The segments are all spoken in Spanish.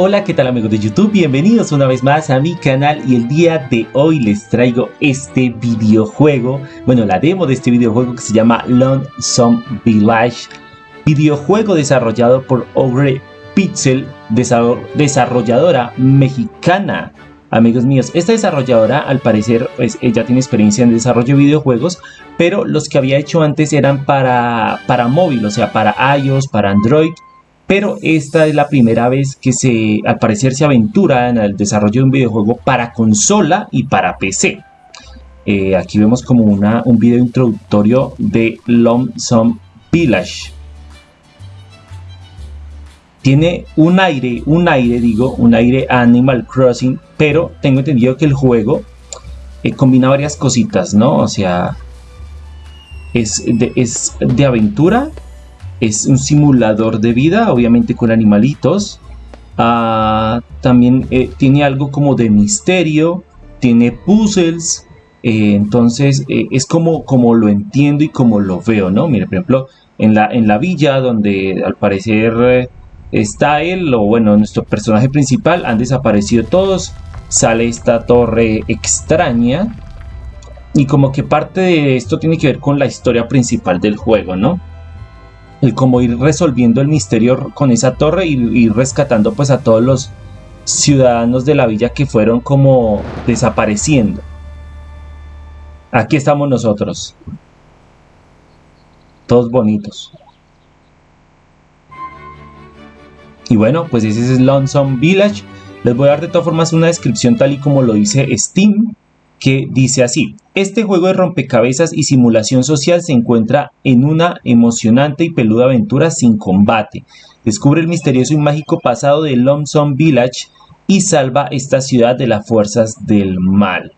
Hola, ¿qué tal amigos de YouTube? Bienvenidos una vez más a mi canal y el día de hoy les traigo este videojuego, bueno, la demo de este videojuego que se llama Lonesome Village, videojuego desarrollado por Ogre Pixel, desarrolladora mexicana. Amigos míos, esta desarrolladora al parecer pues, ella tiene experiencia en desarrollo de videojuegos, pero los que había hecho antes eran para, para móvil, o sea, para iOS, para Android pero esta es la primera vez que se, al parecer se aventura en el desarrollo de un videojuego para consola y para PC. Eh, aquí vemos como una, un video introductorio de Lonesome Village. Tiene un aire, un aire digo, un aire Animal Crossing, pero tengo entendido que el juego eh, combina varias cositas, ¿no? O sea, es es de aventura, es un simulador de vida, obviamente con animalitos. Ah, también eh, tiene algo como de misterio, tiene puzzles. Eh, entonces eh, es como, como lo entiendo y como lo veo, ¿no? Mire, por ejemplo, en la, en la villa donde al parecer está él, o bueno, nuestro personaje principal, han desaparecido todos. Sale esta torre extraña. Y como que parte de esto tiene que ver con la historia principal del juego, ¿no? El cómo ir resolviendo el misterio con esa torre y ir rescatando pues a todos los ciudadanos de la villa que fueron como desapareciendo. Aquí estamos nosotros. Todos bonitos. Y bueno, pues ese es Lonesome Village. Les voy a dar de todas formas una descripción tal y como lo dice Steam que dice así, este juego de rompecabezas y simulación social se encuentra en una emocionante y peluda aventura sin combate. Descubre el misterioso y mágico pasado de Lonesome Village y salva esta ciudad de las fuerzas del mal.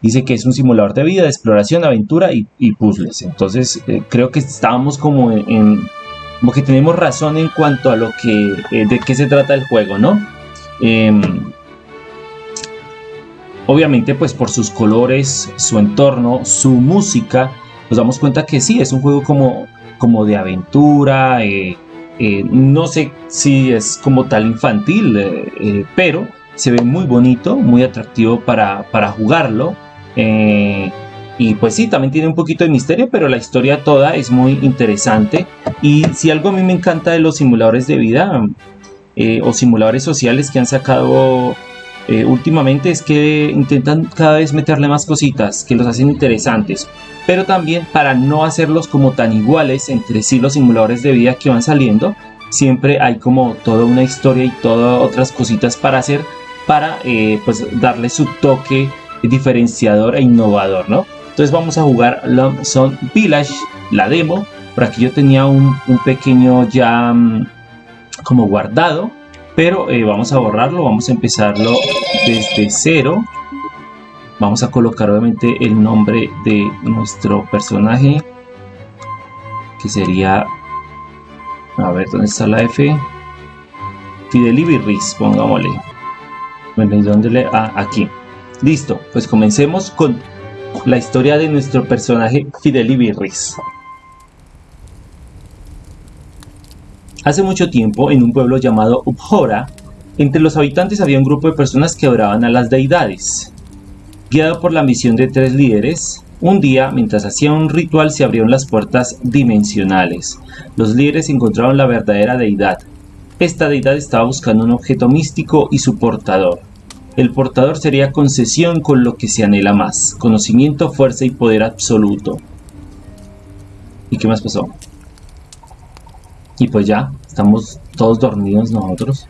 Dice que es un simulador de vida, de exploración, aventura y, puzzles. Entonces eh, creo que estábamos como en, como que tenemos razón en cuanto a lo que eh, de qué se trata el juego, ¿no? Em, Obviamente pues por sus colores, su entorno, su música, nos damos cuenta que sí, es un juego como, como de aventura, eh, eh, no sé si es como tal infantil, eh, pero se ve muy bonito, muy atractivo para, para jugarlo. y pues sí, también tiene un poquito de misterio, pero la historia toda es muy interesante. Y si algo a mí me encanta de los simuladores de vida o simuladores sociales que han sacado eh, últimamente es que intentan cada vez meterle más cositas que los hacen interesantes, pero también para no hacerlos como tan iguales entre sí los simuladores de vida que van saliendo, siempre hay como toda una historia y todas otras cositas para hacer para eh, pues darle su toque diferenciador e innovador, ¿no? Entonces vamos a jugar Lonesome Village, la demo, por aquí yo tenía un, un pequeño ya mm, como guardado, pero eh, vamos a borrarlo, vamos a empezarlo desde cero. Vamos a colocar obviamente el nombre de nuestro personaje, que sería, a ver, ¿dónde está la F? Fidelibiris, pongámosle. Bueno, ¿y dónde le...? Ah, aquí. Listo, pues comencemos con la historia de nuestro personaje Fidelibirris. Hace mucho tiempo, en un pueblo llamado Upjora, entre los habitantes había un grupo de personas que adoraban a las deidades. Guiado por la misión de tres líderes, un día, mientras hacían un ritual, se abrieron las puertas dimensionales. Los líderes encontraron la verdadera deidad. Esta deidad estaba buscando un objeto místico y su portador. El portador sería concesión con lo que se anhela más, conocimiento, fuerza y poder absoluto. ¿Y qué más pasó? Y pues ya, estamos todos dormidos nosotros.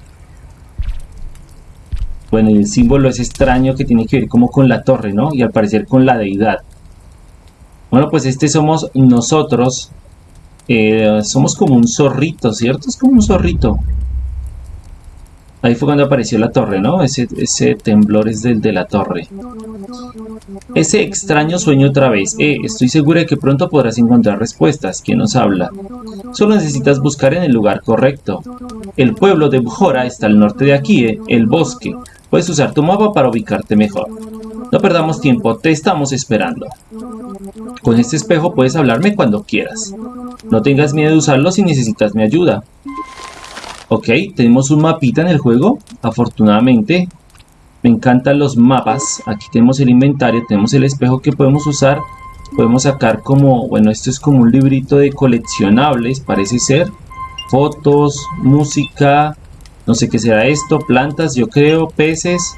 Bueno, y el símbolo es extraño que tiene que ver como con la torre, ¿no? Y al parecer con la deidad. Bueno, pues este somos nosotros. Eh, somos como un zorrito, ¿cierto? Es como un zorrito. Ahí fue cuando apareció la torre, ¿no? Ese, ese temblor es del de la torre. Ese extraño sueño otra vez. Eh, estoy segura de que pronto podrás encontrar respuestas. ¿Quién nos habla? Solo necesitas buscar en el lugar correcto. El pueblo de Bujora está al norte de aquí, eh, el bosque. Puedes usar tu mapa para ubicarte mejor. No perdamos tiempo, te estamos esperando. Con este espejo puedes hablarme cuando quieras. No tengas miedo de usarlo si necesitas mi ayuda. Ok, tenemos un mapita en el juego, afortunadamente. Me encantan los mapas. Aquí tenemos el inventario, tenemos el espejo que podemos usar. Podemos sacar como, bueno, esto es como un librito de coleccionables, parece ser. Fotos, música, no sé qué será esto, plantas, yo creo, peces,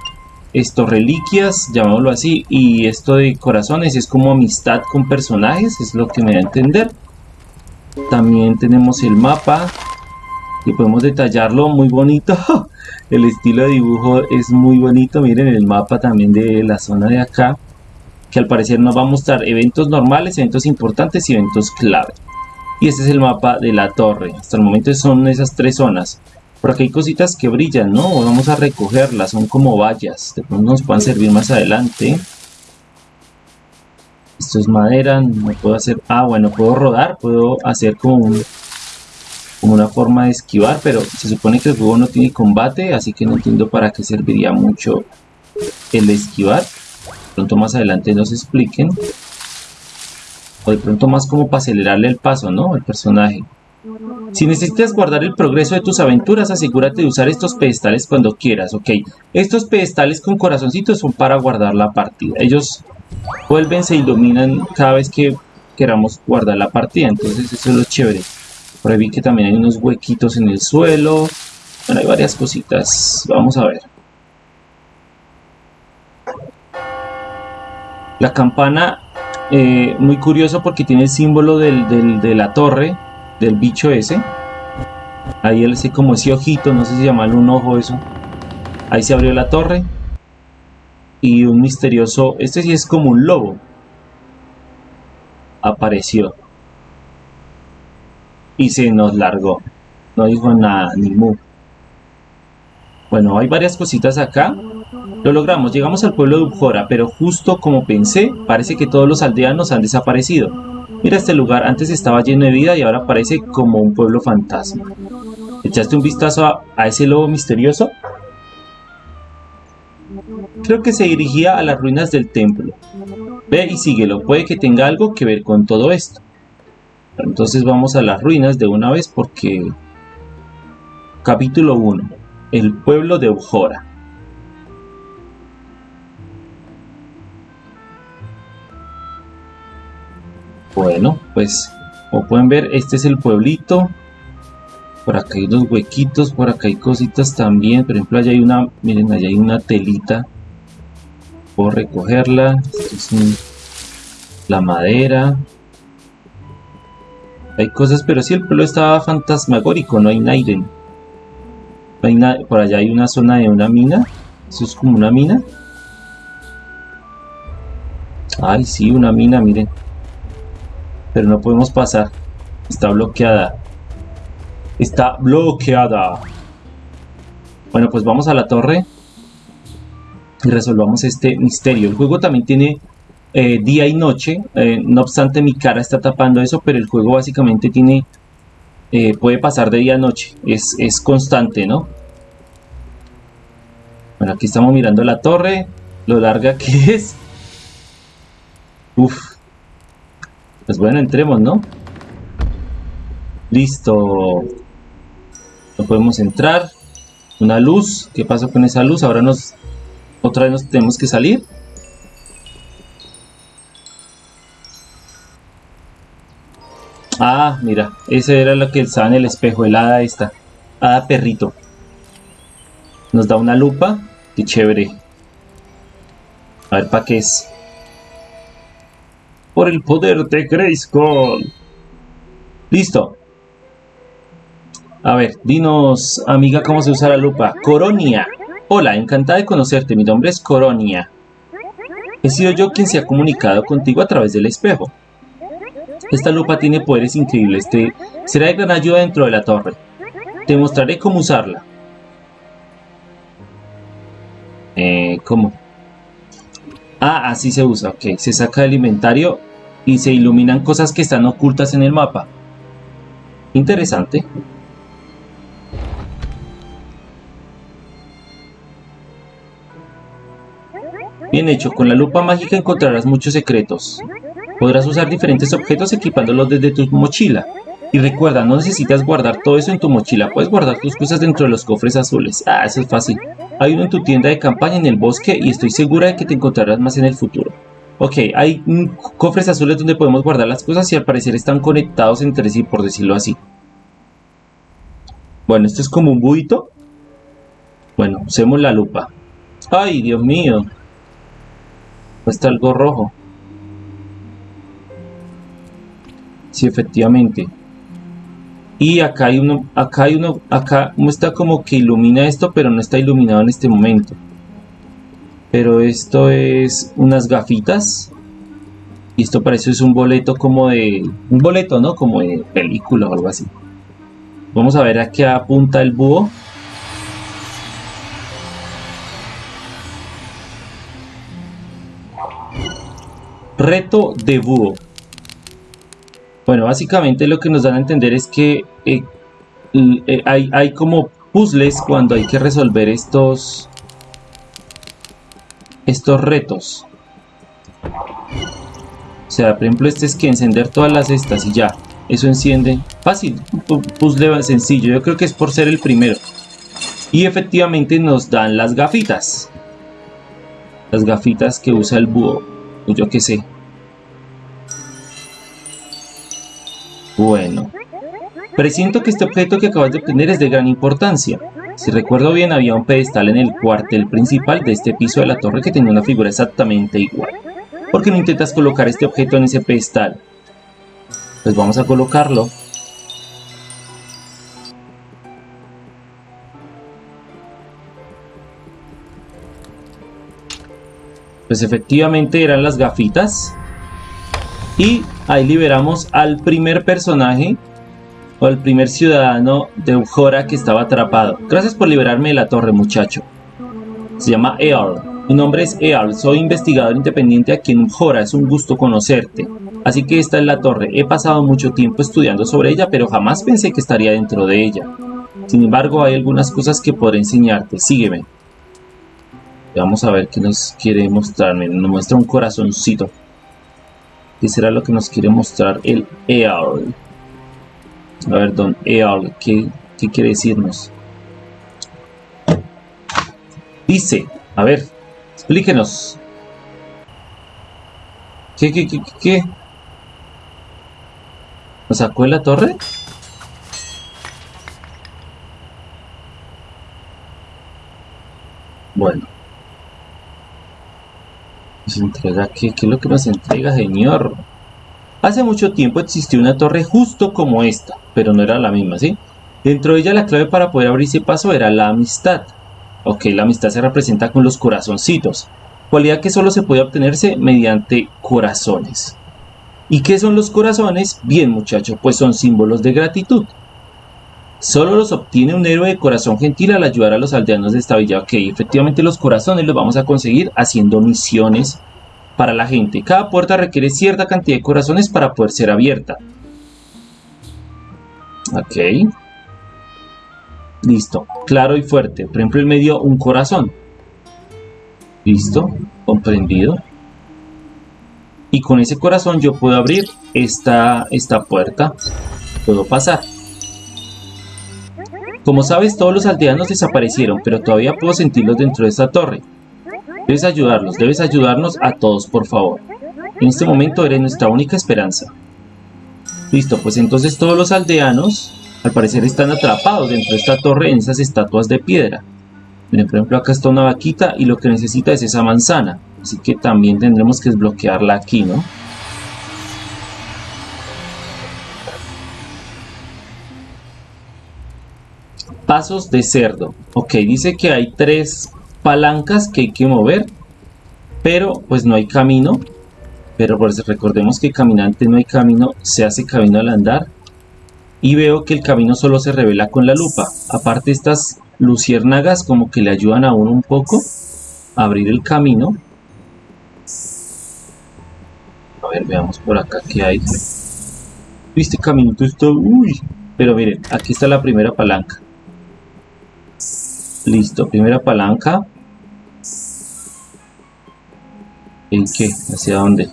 esto, reliquias, llamémoslo así, y esto de corazones es como amistad con personajes, es lo que me da a entender. También tenemos el mapa, y podemos detallarlo muy bonito. el estilo de dibujo es muy bonito, miren el mapa también de la zona de acá, que al parecer nos va a mostrar eventos normales, eventos importantes y eventos clave. Y este es el mapa de la torre, hasta el momento son esas tres zonas. Por aquí hay cositas que brillan, ¿no? Vamos a recogerlas, son como vallas. De pronto nos puedan servir más adelante. Esto es madera, no puedo hacer... Ah, bueno, puedo rodar, puedo hacer como, como una forma de esquivar, pero se supone que el juego no tiene combate, así que no entiendo para qué serviría mucho el esquivar. De pronto más adelante nos expliquen. O de pronto más como para acelerarle el paso, ¿no? El personaje. Si necesitas guardar el progreso de tus aventuras, asegúrate de usar estos pedestales cuando quieras, ¿ok? Estos pedestales con corazoncitos son para guardar la partida. Ellos vuelven, se iluminan cada vez que queramos guardar la partida, entonces eso es lo chévere. Por ahí vi que también hay unos huequitos en el suelo. Bueno, hay varias cositas. Vamos a ver. La campana, eh, muy curioso porque tiene el símbolo de la torre del bicho ese. Ahí él así como ese ojito, no sé si llamarlo un ojo eso. Ahí se abrió la torre. Y un misterioso, este sí es como un lobo. Apareció. Y se nos largó. No dijo nada, ni mu. Bueno, hay varias cositas acá. Lo logramos, llegamos al pueblo de Ujora, pero justo como pensé, parece que todos los aldeanos han desaparecido. Mira este lugar, antes estaba lleno de vida y ahora parece como un pueblo fantasma. ¿Echaste un vistazo a, ese lobo misterioso? Creo que se dirigía a las ruinas del templo. Ve y síguelo, puede que tenga algo que ver con todo esto. Entonces vamos a las ruinas de una vez porque... Capítulo 1. El pueblo de Ujora. Bueno, pues como pueden ver, este es el pueblito. Por acá hay unos huequitos, por acá hay cositas también. Por ejemplo, allá hay una, miren, allá hay una telita. Puedo recogerla. Es la madera. Hay cosas, pero sí, el pueblo estaba fantasmagórico, no hay nadie. por allá hay una zona de una mina. Eso es como una mina. Ay, sí, una mina, miren pero no podemos pasar. Está bloqueada. Está bloqueada. Bueno, pues vamos a la torre y resolvamos este misterio. El juego también tiene eh, día y noche. Eh, no obstante, mi cara está tapando eso, pero el juego básicamente tiene... Eh, puede pasar de día a noche. Es, es constante, ¿no? Bueno, aquí estamos mirando la torre. Lo larga que es. Uf, pues bueno, entremos, ¿no? Listo. No podemos entrar. Una luz. ¿Qué pasa con esa luz? Ahora nos... Otra vez nos tenemos que salir. Ah, mira. Ese era lo que estaba en el espejo. El hada esta. Hada perrito. Nos da una lupa. Qué chévere. A ver, ¿para qué es? por el poder de Grayskull. Listo. A ver, dinos, amiga, cómo se usa la lupa. Coronia. Hola, encantada de conocerte. Mi nombre es Coronia. He sido yo quien se ha comunicado contigo a través del espejo. Esta lupa tiene poderes increíbles. Será de gran ayuda dentro de la torre. Te mostraré cómo usarla. Eh, ¿cómo? Ah, así se usa, ok. Se saca del inventario y se iluminan cosas que están ocultas en el mapa. Interesante. Bien hecho, con la lupa mágica encontrarás muchos secretos. Podrás usar diferentes objetos equipándolos desde tu mochila. Y recuerda, no necesitas guardar todo eso en tu mochila, puedes guardar tus cosas dentro de los cofres azules. Ah, eso es fácil. Hay uno en tu tienda de campaña en el bosque y estoy segura de que te encontrarás más en el futuro. Ok, hay cofres azules donde podemos guardar las cosas y al parecer están conectados entre sí, por decirlo así. Bueno, esto es como un buito. Bueno, usemos la lupa. ¡Ay, Dios mío! Está algo rojo. Sí, efectivamente. Y acá hay uno, acá hay uno, acá está como que ilumina esto, pero no está iluminado en este momento. Pero esto es unas gafitas. Y esto parece es un boleto como de... Un boleto, ¿no? Como de película o algo así. Vamos a ver a qué apunta el búho. Reto de búho. Bueno, básicamente lo que nos dan a entender es que eh, eh, hay, hay como puzzles cuando hay que resolver estos estos retos. O sea, por ejemplo, este es que encender todas las estas y ya. Eso enciende. Fácil. Puzzle sencillo. Yo creo que es por ser el primero. Y efectivamente nos dan las gafitas. Las gafitas que usa el búho. Yo qué sé. Bueno. Presiento que este objeto que acabas de obtener es de gran importancia. Si recuerdo bien, había un pedestal en el cuartel principal de este piso de la torre que tenía una figura exactamente igual. ¿Por qué no intentas colocar este objeto en ese pedestal? Pues vamos a colocarlo. Pues efectivamente eran las gafitas. Y ahí liberamos al primer personaje o al primer ciudadano de Ujora que estaba atrapado. Gracias por liberarme de la torre, muchacho. Se llama Earl. Mi nombre es Earl, soy investigador independiente aquí en Ujora, es un gusto conocerte. Así que esta es la torre. He pasado mucho tiempo estudiando sobre ella, pero jamás pensé que estaría dentro de ella. Sin embargo, hay algunas cosas que podré enseñarte. Sígueme. Vamos a ver qué nos quiere mostrarme. Nos muestra un corazoncito. ¿Qué será lo que nos quiere mostrar el Earl? A ver, don Earl, ¿qué, ¿qué quiere decirnos? Dice, a ver, explíquenos. ¿Qué, qué, qué, qué? ¿Nos sacó la torre? Bueno. ¿Nos entrega qué? ¿Qué es lo que nos entrega, señor? Hace mucho tiempo existió una torre justo como esta, pero no era la misma, ¿sí? Dentro de ella la clave para poder abrirse paso era la amistad. Ok, la amistad se representa con los corazoncitos, cualidad que solo se puede obtenerse mediante corazones. ¿Y qué son los corazones? Bien muchachos, pues son símbolos de gratitud. Solo los obtiene un héroe de corazón gentil al ayudar a los aldeanos de esta villa. Ok, efectivamente los corazones los vamos a conseguir haciendo misiones para la gente. Cada puerta requiere cierta cantidad de corazones para poder ser abierta. Ok. Listo. Claro y fuerte. Por ejemplo, el medio un corazón. Listo. Comprendido. Y con ese corazón yo puedo abrir esta, esta puerta. Puedo pasar. Como sabes, todos los aldeanos desaparecieron, pero todavía puedo sentirlos dentro de esta torre. Debes ayudarlos, debes ayudarnos a todos, por favor. En este momento eres nuestra única esperanza. Listo, pues entonces todos los aldeanos, al parecer, están atrapados dentro de esta torre en esas estatuas de piedra. Miren, por ejemplo, acá está una vaquita y lo que necesita es esa manzana. Así que también tendremos que desbloquearla aquí, ¿no? Pasos de cerdo. Ok, dice que hay tres palancas que hay que mover, pero pues no hay camino. Pero pues recordemos que caminante no hay camino, se hace camino al andar. Y veo que el camino solo se revela con la lupa. Aparte estas luciérnagas como que le ayudan a uno un poco a abrir el camino. A ver, veamos por acá qué hay. Este caminito está... Uy. Pero miren, aquí está la primera palanca. Listo, primera palanca. ¿En qué? ¿Hacia dónde?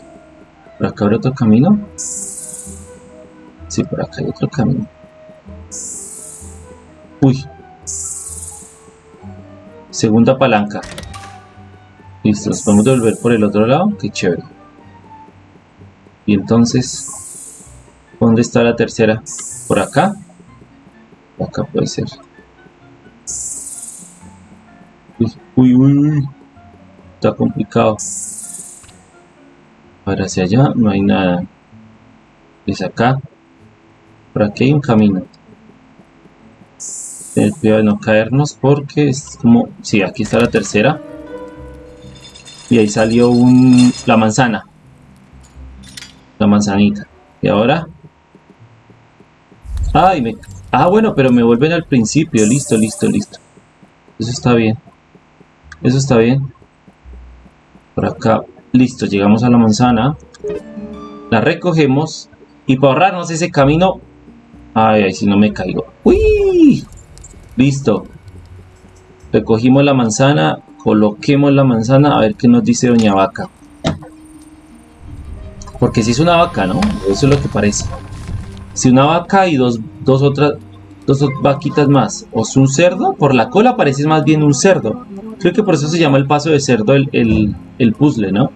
¿Por acá habrá otro camino? Sí, por acá hay otro camino. Uy. Segunda palanca. Listo, nos podemos devolver por el otro lado. Qué chévere. Y entonces, ¿dónde está la tercera? ¿Por acá? Acá puede ser. Uy, uy, uy. Está complicado. Ahora hacia allá no hay nada. Es acá. Por aquí hay un camino. Tener cuidado de no caernos porque es como... Sí, aquí está la tercera. Y ahí salió un... la manzana la manzanita. Y ahora... Ay, me... Ah, bueno, pero me vuelven al principio. Listo, listo, listo. Eso está bien. Eso está bien. Por acá. Listo, llegamos a la manzana. La recogemos. Y para ahorrarnos ese camino... Ay, ay, si no me caigo. ¡Uy! Listo. Recogimos la manzana. Coloquemos la manzana. A ver qué nos dice Doña Vaca. Porque si es una vaca, ¿no? Eso es lo que parece. Si una vaca y dos, dos otras dos vaquitas más. O es un cerdo, por la cola parece más bien un cerdo. Creo que por eso se llama el paso de cerdo el, el, puzzle, ¿no?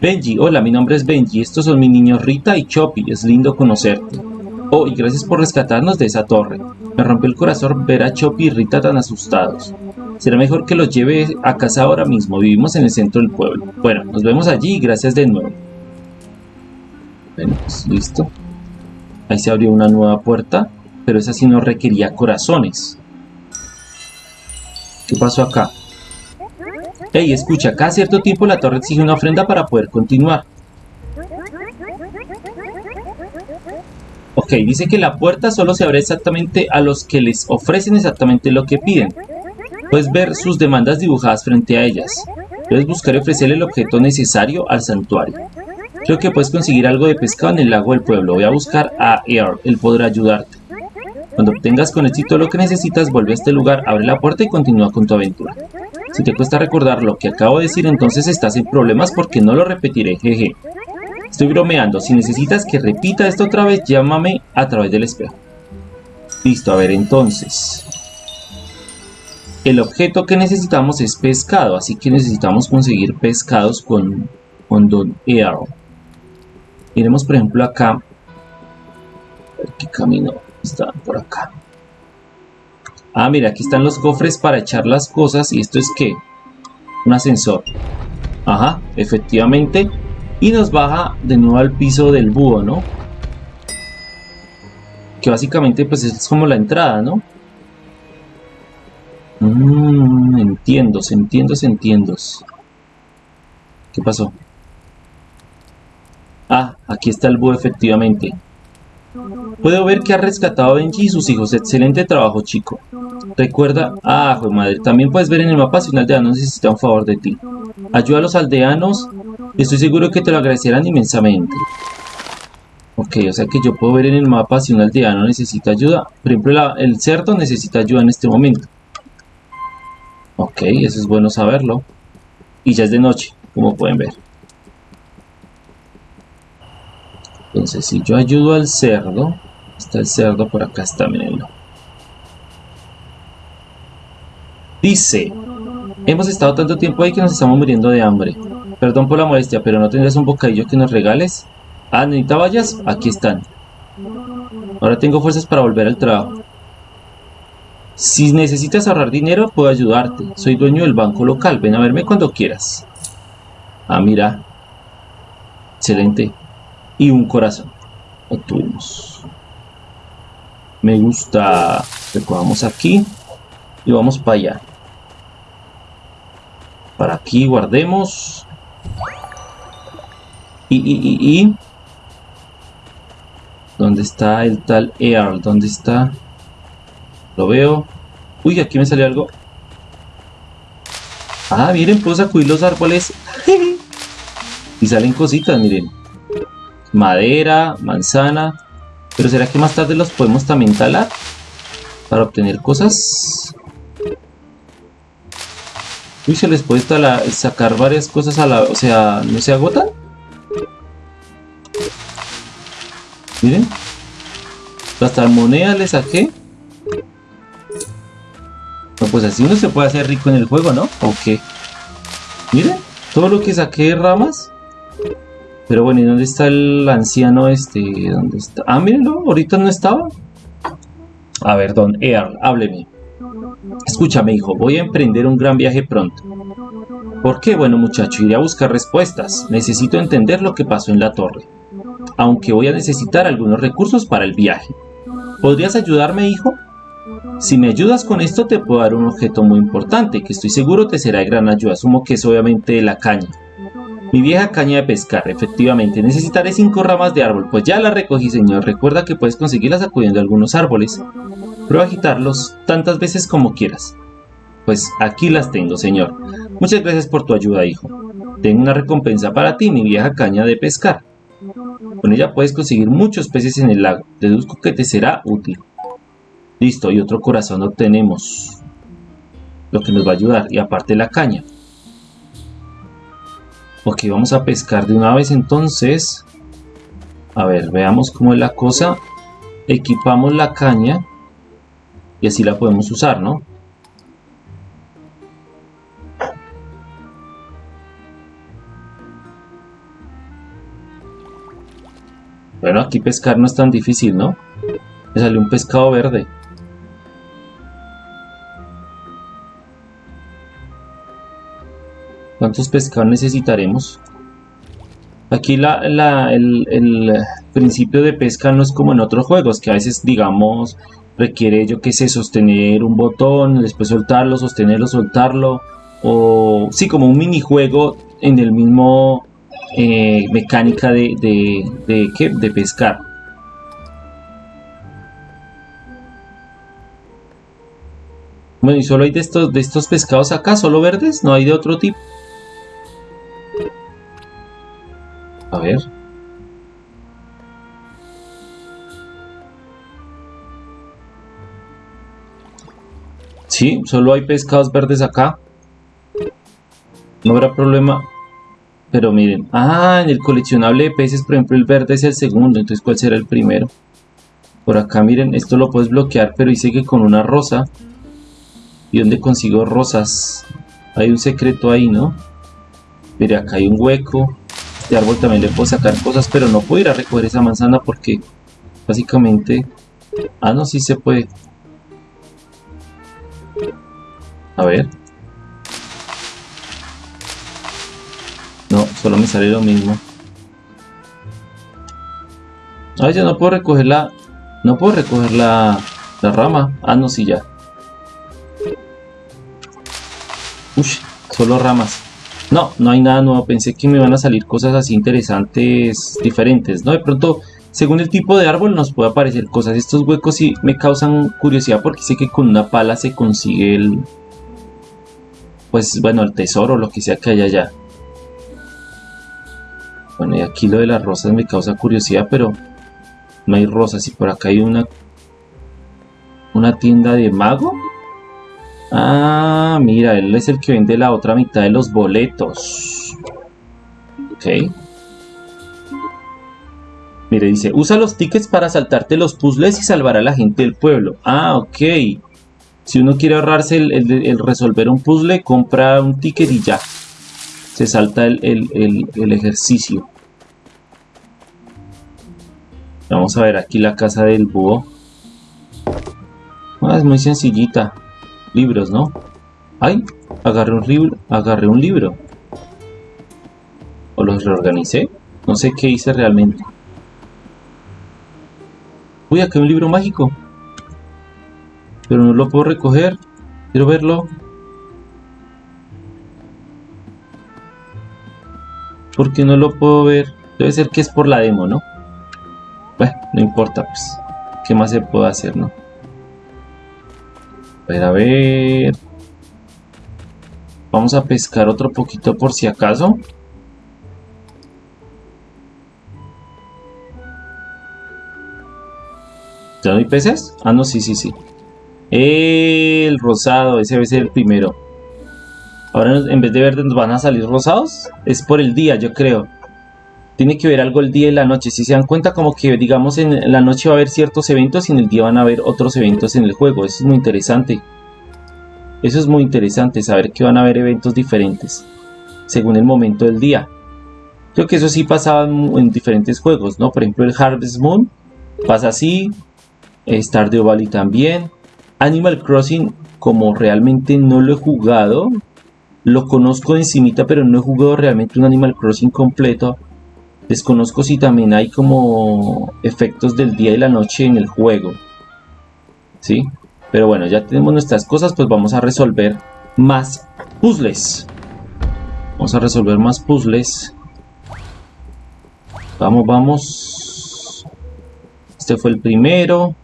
Benji, hola, mi nombre es Benji. Estos son mis niños Rita y Choppy. Es lindo conocerte. Oh, y gracias por rescatarnos de esa torre. Me rompió el corazón ver a Choppy y Rita tan asustados. Será mejor que los lleve a casa ahora mismo. Vivimos en el centro del pueblo. Bueno, nos vemos allí y gracias de nuevo. Bueno, pues listo. Ahí se abrió una nueva puerta, pero esa sí no requería corazones. ¿Qué pasó acá? Hey, escucha, cada cierto tiempo la torre exige una ofrenda para poder continuar. Ok, dice que la puerta solo se abre exactamente a los que les ofrecen exactamente lo que piden. Puedes ver sus demandas dibujadas frente a ellas. Puedes buscar y ofrecerle el objeto necesario al santuario. Creo que puedes conseguir algo de pescado en el lago del pueblo. Voy a buscar a Air, él podrá ayudarte. Cuando obtengas con éxito lo que necesitas, vuelve a este lugar, abre la puerta y continúa con tu aventura. Si te cuesta recordar lo que acabo de decir, entonces estás en problemas porque no lo repetiré, jeje. Estoy bromeando, si necesitas que repita esto otra vez, llámame a través del espejo. Listo, a ver entonces. El objeto que necesitamos es pescado, así que necesitamos conseguir pescados con, con Don Air. Miremos por ejemplo acá. ¿Qué camino está por acá? Ah, mira, aquí están los cofres para echar las cosas. ¿Y esto es qué? Un ascensor. Ajá, efectivamente. Y nos baja de nuevo al piso del búho, ¿no? Que básicamente pues es como la entrada, ¿no? Entiendo, se entiendo, entiendo. ¿Qué pasó? Ah, aquí está el búho efectivamente. Puedo ver que ha rescatado a Benji y sus hijos. Excelente trabajo, chico. Recuerda... Ah, joder madre. También puedes ver en el mapa si un aldeano necesita un favor de ti. Ayuda a los aldeanos. Estoy seguro que te lo agradecerán inmensamente. Ok, o sea que yo puedo ver en el mapa si un aldeano necesita ayuda. Por ejemplo, el cerdo necesita ayuda en este momento. Ok, eso es bueno saberlo. Y ya es de noche, como pueden ver. Entonces, si yo ayudo al cerdo, está el cerdo por acá, está, mirenlo. Dice, hemos estado tanto tiempo ahí que nos estamos muriendo de hambre. Perdón por la molestia, pero ¿no tendrás un bocadillo que nos regales? Ah, ¿necesita vallas? Aquí están. Ahora tengo fuerzas para volver al trabajo. Si necesitas ahorrar dinero, puedo ayudarte. Soy dueño del banco local. Ven a verme cuando quieras. Ah, mira. Excelente y un corazón. Obtuvimos. Me gusta. Recogamos aquí y vamos para allá. Para aquí guardemos. Y, y, y, y. ¿Dónde está el tal Earl? ¿Dónde está? Lo veo. Uy, aquí me salió algo. Ah, miren, puedo sacudir los árboles. y salen cositas, miren madera, manzana. Pero ¿será que más tarde los podemos también talar? Para obtener cosas. Uy, se les puede talar, sacar varias cosas a la... O sea, ¿no se agotan? Miren. Hasta moneda le saqué. No, pues así uno se puede hacer rico en el juego, ¿no? ¿O qué? Miren, todo lo que saqué de ramas. Pero bueno, ¿y dónde está el anciano este? ¿Dónde está? Ah, mírenlo, ahorita no estaba. A ver, don Earl, hábleme. Escúchame, hijo, voy a emprender un gran viaje pronto. ¿Por qué? Bueno, muchacho, iré a buscar respuestas. Necesito entender lo que pasó en la torre. Aunque voy a necesitar algunos recursos para el viaje. ¿Podrías ayudarme, hijo? Si me ayudas con esto te puedo dar un objeto muy importante que estoy seguro te será de gran ayuda. Asumo que es obviamente la caña. Mi vieja caña de pescar, efectivamente. Necesitaré cinco ramas de árbol. Pues ya la recogí, señor. Recuerda que puedes conseguirlas acudiendo a algunos árboles. Prueba a agitarlos tantas veces como quieras. Pues aquí las tengo, señor. Muchas gracias por tu ayuda, hijo. Tengo una recompensa para ti, mi vieja caña de pescar. Con ella puedes conseguir muchos peces en el lago. Deduzco que te será útil. Listo, y otro corazón obtenemos. Lo que nos va a ayudar. Y aparte la caña. Ok, vamos a pescar de una vez entonces. A ver, veamos cómo es la cosa. Equipamos la caña. Y así la podemos usar, ¿no? Bueno, aquí pescar no es tan difícil, ¿no? Me salió un pescado verde. ¿Cuántos pescados necesitaremos? Aquí el, principio de pesca no es como en otros juegos, que a veces, digamos, requiere, yo qué sé, sostener un botón, después soltarlo, sostenerlo, soltarlo, o sí, como un minijuego en el mismo eh, mecánica de, de, de, ¿qué? de pescar. Bueno, y solo hay de estos, de estos pescados acá, solo verdes, no hay de otro tipo. A ver. Sí, solo hay pescados verdes acá. No habrá problema. Pero miren. Ah, en el coleccionable de peces, por ejemplo, el verde es el segundo. Entonces, ¿cuál será el primero? Por acá, miren, esto lo puedes bloquear, pero dice que con una rosa. ¿Y dónde consigo rosas? Hay un secreto ahí, ¿no? Mire, acá hay un hueco este árbol también le puedo sacar cosas, pero no puedo ir a recoger esa manzana porque básicamente... Ah, no, sí se puede. A ver. No, solo me sale lo mismo. Ah, ya no puedo recoger la... No puedo recoger la, la rama. Ah, no, sí, ya. Uy, solo ramas. No, no hay nada nuevo. Pensé que me iban a salir cosas así interesantes, diferentes, ¿no? De pronto, según el tipo de árbol, nos puede aparecer cosas. Estos huecos sí me causan curiosidad porque sé que con una pala se consigue el... Pues, bueno, el tesoro, lo que sea que haya allá. Bueno, y aquí lo de las rosas me causa curiosidad, pero no hay rosas. Y por acá hay una... Una tienda de mago. Ah, mira, él es el que vende la otra mitad de los boletos. Ok. Mire, dice, usa los tickets para saltarte los puzzles y salvar a la gente del pueblo. Ah, ok. Si uno quiere ahorrarse el, resolver un puzzle, compra un ticket y ya. Se salta el, el ejercicio. Vamos a ver aquí la casa del búho. Ah, es muy sencillita libros, ¿no? ¡Ay! Agarré un, libro, agarré un libro. ¿O los reorganicé? No sé qué hice realmente. Uy, acá hay un libro mágico. Pero no lo puedo recoger. Quiero verlo. ¿Por qué no lo puedo ver? Debe ser que es por la demo, ¿no? Bueno, no importa, pues. ¿Qué más se puede hacer, no? Ver, a ver. Vamos a pescar otro poquito por si acaso. ¿Ya no peces? Ah, no, sí, sí, sí. El rosado, ese debe ser el primero. Ahora en vez de verde nos van a salir rosados. Es por el día, yo creo. Tiene que ver algo el día y la noche. Si se dan cuenta, como que digamos en la noche va a haber ciertos eventos y en el día van a haber otros eventos en el juego. Eso es muy interesante. Eso es muy interesante, saber que van a haber eventos diferentes según el momento del día. Creo que eso sí pasaba en, diferentes juegos, ¿no? Por ejemplo, el Harvest Moon pasa así, Stardew Valley también. Animal Crossing, como realmente no lo he jugado, lo conozco encimita, pero no he jugado realmente un Animal Crossing completo Desconozco si también hay como efectos del día y la noche en el juego. ¿Sí? Pero bueno, ya tenemos nuestras cosas, pues vamos a resolver más puzzles. Vamos a resolver más puzzles. Vamos, vamos. Este fue el primero.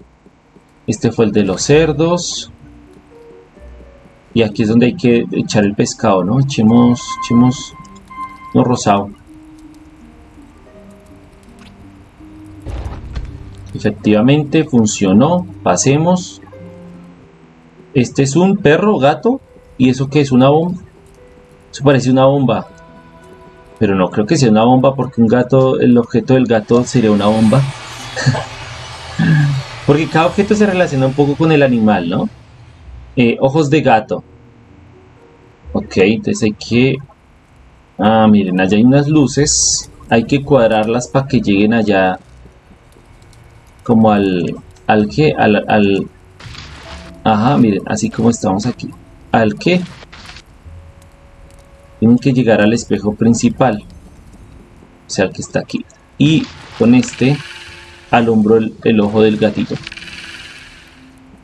Este fue el de los cerdos. Y aquí es donde hay que echar el pescado, ¿no? Echemos, echemos lo rosado. Efectivamente funcionó. Pasemos. Este es un perro, gato. ¿Y eso qué es? ¿Una bomba? Eso parece una bomba. Pero no creo que sea una bomba porque un gato, el objeto del gato sería una bomba. porque cada objeto se relaciona un poco con el animal, ¿no? Eh, ojos de gato. Ok, entonces hay que... Ah, miren, allá hay unas luces. Hay que cuadrarlas para que lleguen allá como al, al que, al, al, ajá, miren, así como estamos aquí, al que tienen que llegar al espejo principal, o sea, el que está aquí, y con este alumbro el, el ojo del gatito.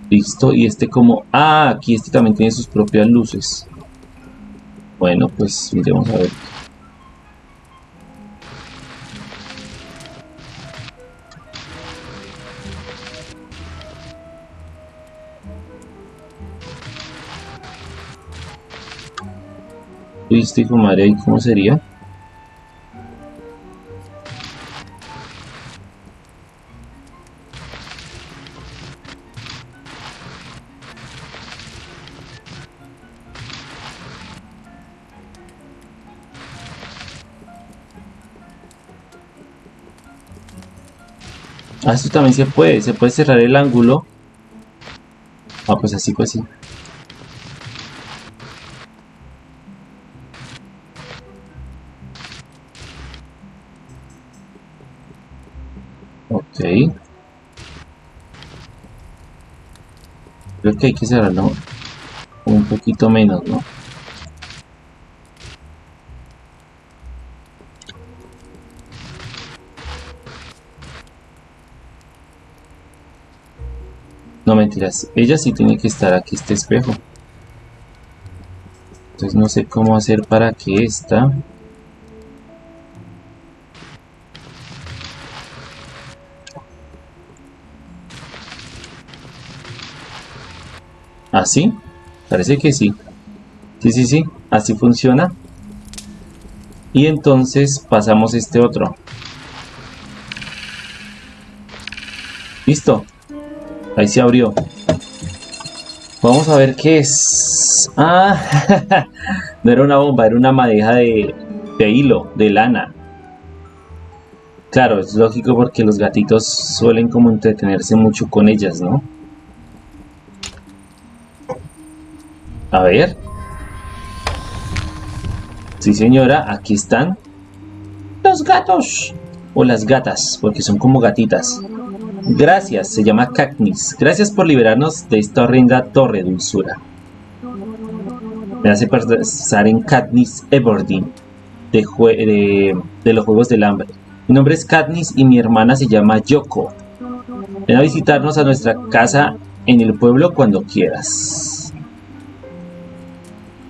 Listo, y este como, ah, aquí este también tiene sus propias luces. Bueno, pues miremos a ver. Turístico madre ahí cómo sería Ah, esto también se puede, se puede cerrar el ángulo. Ah, pues así, pues sí. Que hay que cerrarlo un poquito menos, ¿no? No mentiras, ella sí tiene que estar aquí este espejo. Entonces no sé cómo hacer para que esta ¿Así? Parece que sí. Sí, sí, sí. Así funciona. Y entonces pasamos este otro. Listo. Ahí se abrió. Vamos a ver qué es. Ah, no era una bomba, era una madeja de, de hilo, de lana. Claro, es lógico porque los gatitos suelen como entretenerse mucho con ellas, ¿no? A ver. Sí, señora, aquí están los gatos. O las gatas, porque son como gatitas. Gracias, se llama Cacnis. Gracias por liberarnos de esta horrenda torre dulzura. Me hace pensar en Katniss Everdeen, de, de, los Juegos del Hambre. Mi nombre es Katniss y mi hermana se llama Yoko. Ven a visitarnos a nuestra casa en el pueblo cuando quieras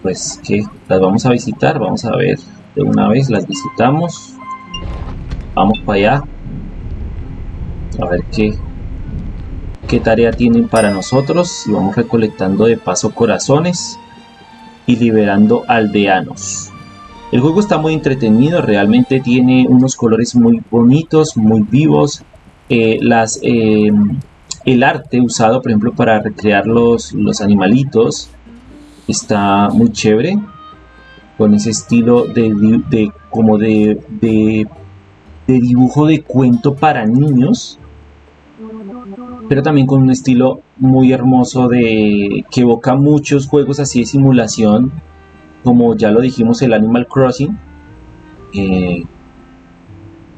pues que las vamos a visitar, vamos a ver de una vez, las visitamos, vamos para allá, a ver qué, qué tarea tienen para nosotros. Y vamos recolectando de paso corazones y liberando aldeanos. El juego está muy entretenido, realmente tiene unos colores muy bonitos, muy vivos, eh, eh, el arte usado por ejemplo para recrear los, los animalitos, está muy chévere con ese estilo de, como de, de dibujo de cuento para niños, pero también con un estilo muy hermoso de que evoca muchos juegos así de simulación, como ya lo dijimos el Animal Crossing, eh,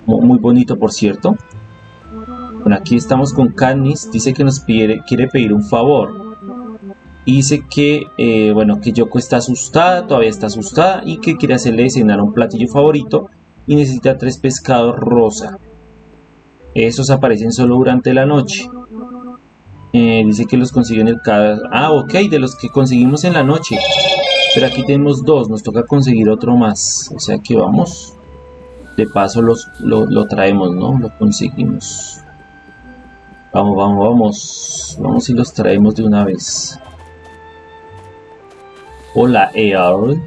muy bonito por cierto. Bueno, aquí estamos con Katniss, dice que nos quiere pedir un favor. Dice que, eh, bueno, que Yoko está asustada, todavía está asustada y que quiere hacerle cenar un platillo favorito y necesita tres pescados rosa. Esos aparecen solo durante la noche. Eh, dice que los consigue en el cada... Ah, ok, de los que conseguimos en la noche. Pero aquí tenemos dos, nos toca conseguir otro más. O sea que vamos. De paso los, lo, traemos, ¿no? Lo conseguimos. Vamos, vamos, vamos. Vamos y los traemos de una vez. Hola, Earl.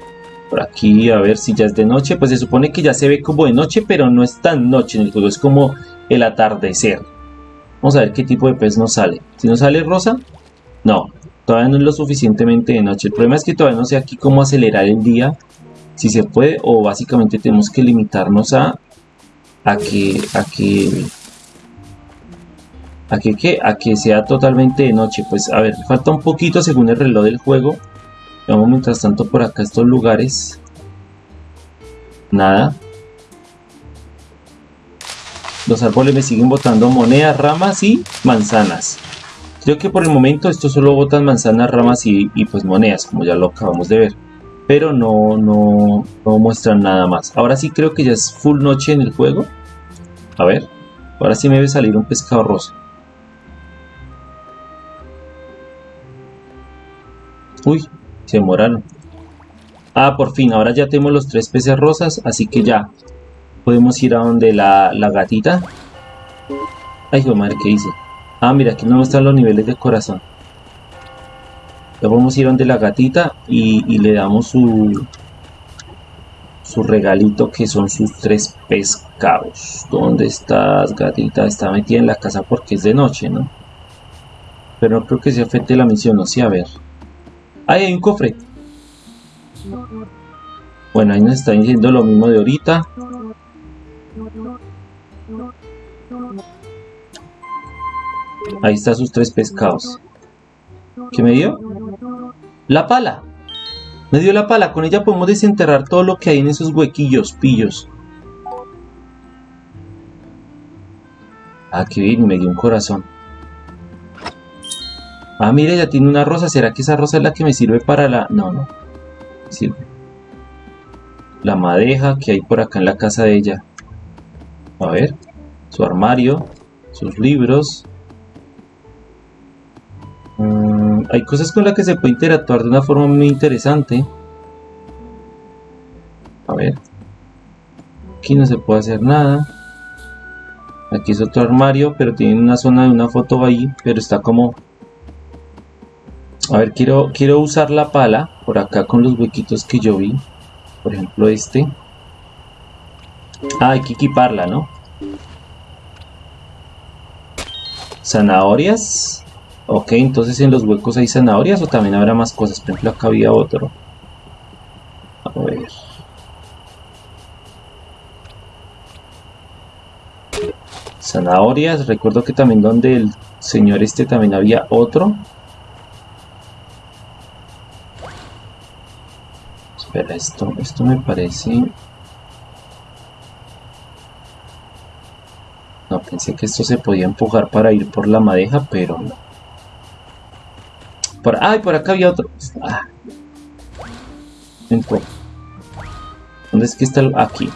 Por aquí, a ver si ya es de noche. Pues se supone que ya se ve como de noche, pero no es tan noche en el juego. Es como el atardecer. Vamos a ver qué tipo de pez nos sale. Si nos sale rosa, no, todavía no es lo suficientemente de noche. El problema es que todavía no sé aquí cómo acelerar el día, si se puede, o básicamente tenemos que limitarnos a, a que, a que, a que, a que sea totalmente de noche. Pues a ver, falta un poquito según el reloj del juego. Vamos mientras tanto por acá estos lugares. Nada. Los árboles me siguen botando monedas, ramas y manzanas. Creo que por el momento esto solo botan manzanas, ramas y, pues monedas, como ya lo acabamos de ver. Pero no, no, no muestran nada más. Ahora sí creo que ya es full noche en el juego. A ver, ahora sí me debe salir un pescado rosa. Uy, se demoraron. Ah, por fin, ahora ya tenemos los tres peces rosas, así que ya Podemos ir a donde la, gatita. Ay, hijo madre, ¿qué hice? Ah, mira, aquí no están los niveles de corazón. Ya podemos ir a donde la gatita y, le damos su, su regalito que son sus tres pescados. ¿Dónde estás, gatita? Está metida en la casa porque es de noche, ¿no? Pero no creo que se afecte la misión, no sé, a ver. ¡Ay, hay un cofre! Bueno, ahí nos está diciendo lo mismo de ahorita. Ahí están sus tres pescados. ¿Qué me dio? La pala. Me dio la pala. Con ella podemos desenterrar todo lo que hay en esos huequillos, pillos. Ah, qué bien. Me dio un corazón. Ah, mire, ya tiene una rosa. ¿Será que esa rosa es la que me sirve para la...? No, no. Sirve. La madeja que hay por acá en la casa de ella. A ver. Su armario. Sus libros. Mm, hay cosas con las que se puede interactuar de una forma muy interesante. A ver. Aquí no se puede hacer nada. Aquí es otro armario, pero tiene una zona de una foto ahí, pero está como... A ver, quiero, quiero usar la pala por acá con los huequitos que yo vi. Por ejemplo, este. Ah, hay que equiparla, ¿no? Zanahorias. Ok, entonces en los huecos hay zanahorias o también habrá más cosas. Por ejemplo, acá había otro. A ver. Zanahorias. Recuerdo que también donde el señor este también había otro. Esto, esto me parece... No, pensé que esto se podía empujar para ir por la madeja, pero no. Por, ay, por acá había otro. Ah. ¿Dónde es que está el...? Aquí.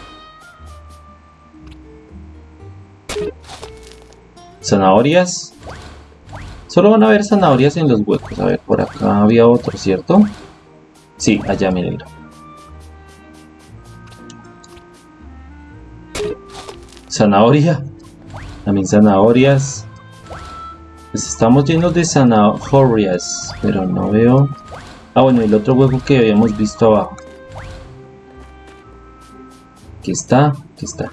Zanahorias. Solo van a haber zanahorias en los huecos. A ver, por acá había otro, ¿cierto? Sí, allá, mírenlo. Zanahoria. También zanahorias. Pues estamos llenos de zanahorias, pero no veo... Ah, bueno, el otro hueco que habíamos visto abajo. Aquí está, aquí está.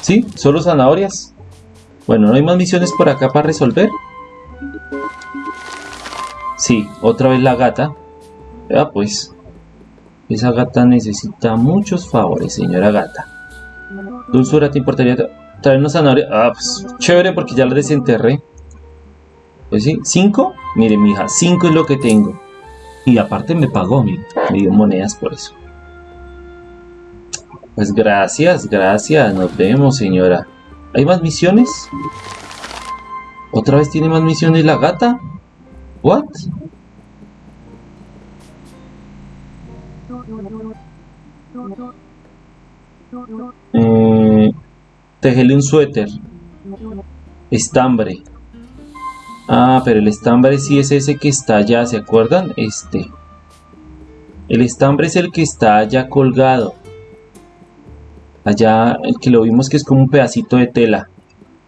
¿Sí? ¿Solo zanahorias? Bueno, ¿no hay más misiones por acá para resolver? Sí, otra vez la gata. Ah, pues. Esa gata necesita muchos favores, señora gata. Dulzura, ¿te importaría traernos zanahoria? Ah, pues chévere porque ya la desenterré. Pues sí, ¿cinco? Mire, mija, cinco es lo que tengo. Y aparte me pagó, me dio monedas por eso. Pues gracias, gracias. Nos vemos, señora. ¿Hay más misiones? ¿Otra vez tiene más misiones la gata? ¿What? Eh, tejele un suéter. Estambre. Ah, pero el estambre sí es ese que está allá, ¿se acuerdan? Este. El estambre es el que está allá colgado. Allá, el que lo vimos que es como un pedacito de tela.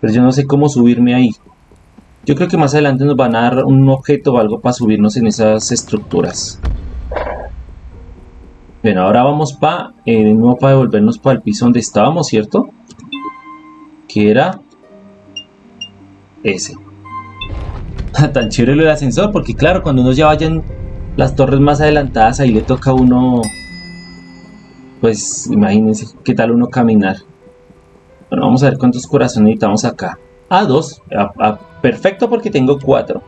Pero yo no sé cómo subirme ahí. Yo creo que más adelante nos van a dar un objeto o algo para subirnos en esas estructuras. Bueno, ahora vamos para, eh, nuevo para devolvernos para el piso donde estábamos, ¿cierto? Que era ese. Tan chévere el ascensor, porque claro, cuando uno ya vaya en las torres más adelantadas, ahí le toca a uno pues imagínense qué tal uno caminar. Bueno, vamos a ver cuántos corazones necesitamos acá. Ah, dos. Ah, perfecto porque tengo cuatro.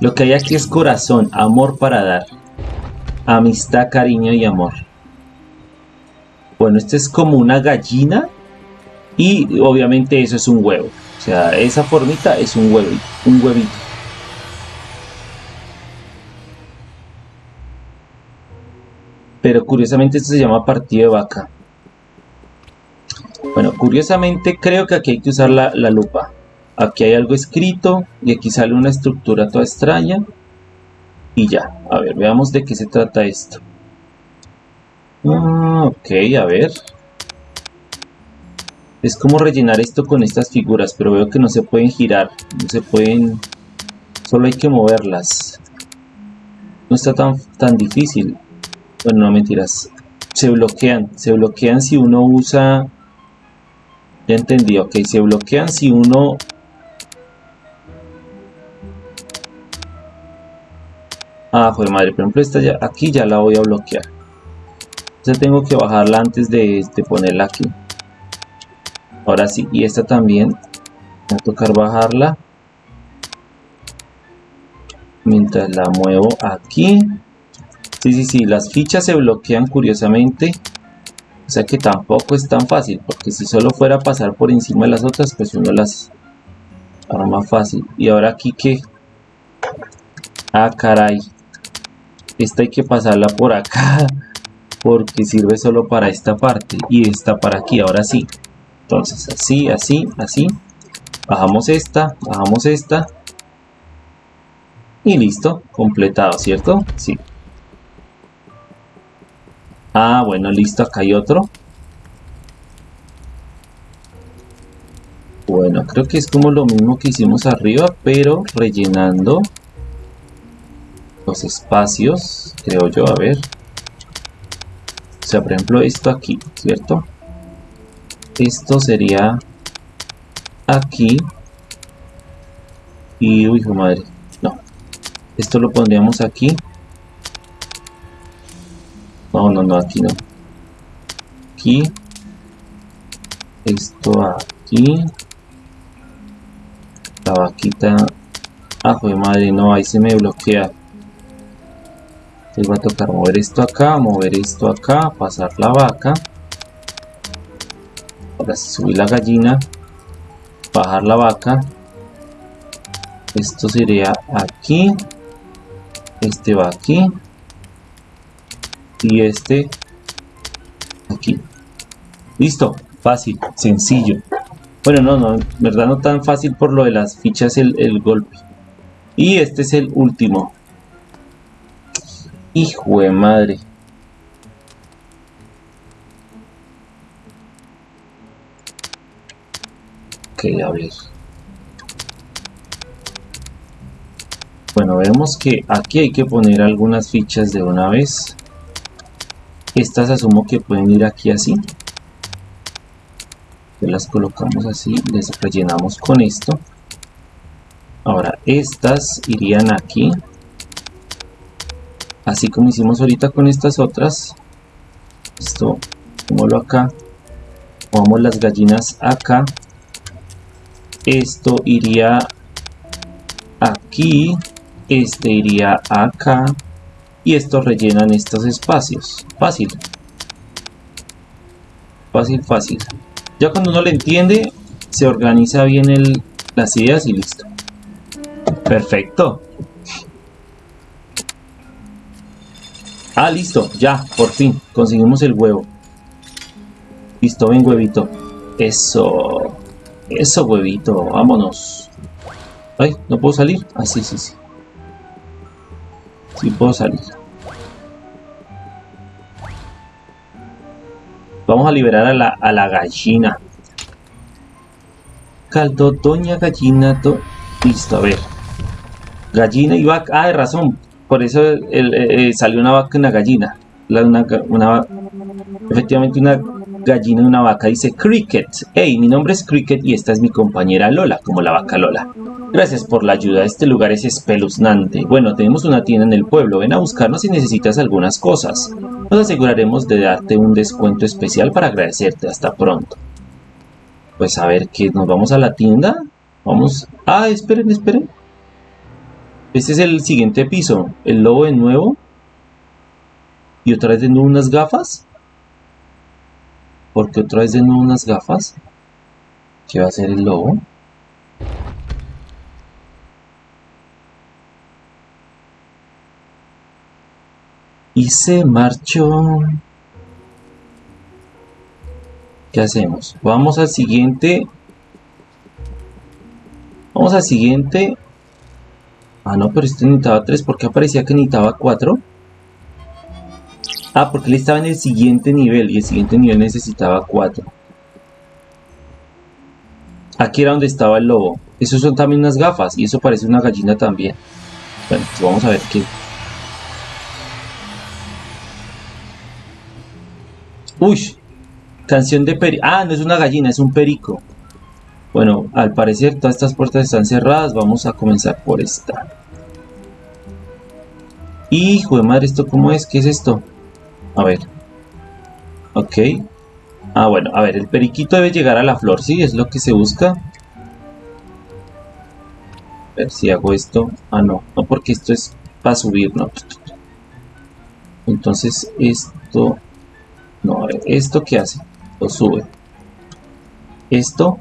Lo que hay aquí es corazón, amor para dar. Amistad, cariño y amor. Bueno, este es como una gallina. Y obviamente eso es un huevo. O sea, esa formita es un huevo, un huevito. pero curiosamente esto se llama partida de vaca. Bueno, curiosamente creo que aquí hay que usar la, lupa. Aquí hay algo escrito y aquí sale una estructura toda extraña. Y ya, a ver, veamos de qué se trata esto. Ah, ok, a ver. Es como rellenar esto con estas figuras, pero veo que no se pueden girar, no se pueden... Solo hay que moverlas. No está tan, tan difícil. Bueno, no mentiras. Se bloquean. Se bloquean si uno usa... Ya entendí, ok. Se bloquean si uno... Ah, joder madre. Por ejemplo, esta ya, aquí ya la voy a bloquear. Entonces tengo que bajarla antes de, de ponerla aquí. Ahora sí. Y esta también. Voy a tocar bajarla. Mientras la muevo aquí. Sí, sí, sí, las fichas se bloquean curiosamente. O sea que tampoco es tan fácil, porque si solo fuera a pasar por encima de las otras, pues uno las más fácil. Y ahora aquí que... Ah, caray. Esta hay que pasarla por acá, porque sirve solo para esta parte. Y esta para aquí, ahora sí. Entonces, así, así, así. Bajamos esta, bajamos esta. Y listo, completado, ¿cierto? Sí. Ah, bueno, listo, acá hay otro. Bueno, creo que es como lo mismo que hicimos arriba, pero rellenando los espacios, creo yo, a ver. O sea, por ejemplo, esto aquí, ¿cierto? Esto sería aquí. Y, uy, madre, no. Esto lo pondríamos aquí. No, no, no, aquí no. Aquí. Esto aquí. La vaquita. Ah, joder madre, no, ahí se me bloquea. Entonces va a tocar mover esto acá, mover esto acá, pasar la vaca. Ahora subir la gallina, bajar la vaca. Esto sería aquí. Este va aquí y este aquí listo fácil sencillo bueno no no en verdad no tan fácil por lo de las fichas el, el golpe y este es el último hijo de madre ok a ver bueno vemos que aquí hay que poner algunas fichas de una vez estas asumo que pueden ir aquí así. las colocamos así, les rellenamos con esto. Ahora, estas irían aquí. Así como hicimos ahorita con estas otras esto pongámoslo acá pongamos las gallinas acá esto iría aquí este iría acá y esto rellenan estos espacios. Fácil. Fácil fácil. Ya cuando uno le entiende se organiza bien el, las ideas y listo. Perfecto Ah, listo, ya, por fin, conseguimos el huevo. Listo, ven huevito. Eso. Eso, huevito, vámonos. Ay, ¿no puedo salir? Ah, sí, sí, sí. Sí puedo salir. Vamos a liberar a la, a la gallina. Caldo, doña gallina, Listo, a ver. Gallina y vaca. Ah, de razón por eso eh, eh, salió una vaca y una gallina. una, efectivamente una gallina y una vaca dice Cricket. Hey, mi nombre es Cricket y esta es mi compañera Lola, como la vaca Lola. Gracias por la ayuda, este lugar es espeluznante. Bueno, tenemos una tienda en el pueblo, ven a buscarnos si necesitas algunas cosas. Nos aseguraremos de darte un descuento especial para agradecerte. Hasta pronto. Pues a ver, que nos vamos a la tienda. Vamos... Ah, esperen, esperen. Este es el siguiente piso. El lobo de nuevo. Y otra vez de nuevo unas gafas. Porque otra vez de nuevo unas gafas. ¿Qué va a hacer el lobo? Y se marchó. ¿Qué hacemos? Vamos al siguiente. Vamos al siguiente Ah, no, pero este necesitaba 3. ¿Por qué aparecía que necesitaba 4? Ah, porque él estaba en el siguiente nivel y el siguiente nivel necesitaba 4. Aquí era donde estaba el lobo. Esos son también unas gafas y eso parece una gallina también. Bueno, pues vamos a ver qué. Uy, canción de peri... Ah, no es una gallina, es un perico. Bueno, al parecer todas estas puertas están cerradas. Vamos a comenzar por esta. Hijo de madre, ¿esto cómo es? ¿Qué es esto? A ver. Ok. Ah, bueno, a ver, el periquito debe llegar a la flor, ¿sí? Es lo que se busca. A ver si hago esto. Ah, no, no porque esto es para subir, no. Entonces esto... No, a ver, ¿esto qué hace? Lo sube. Esto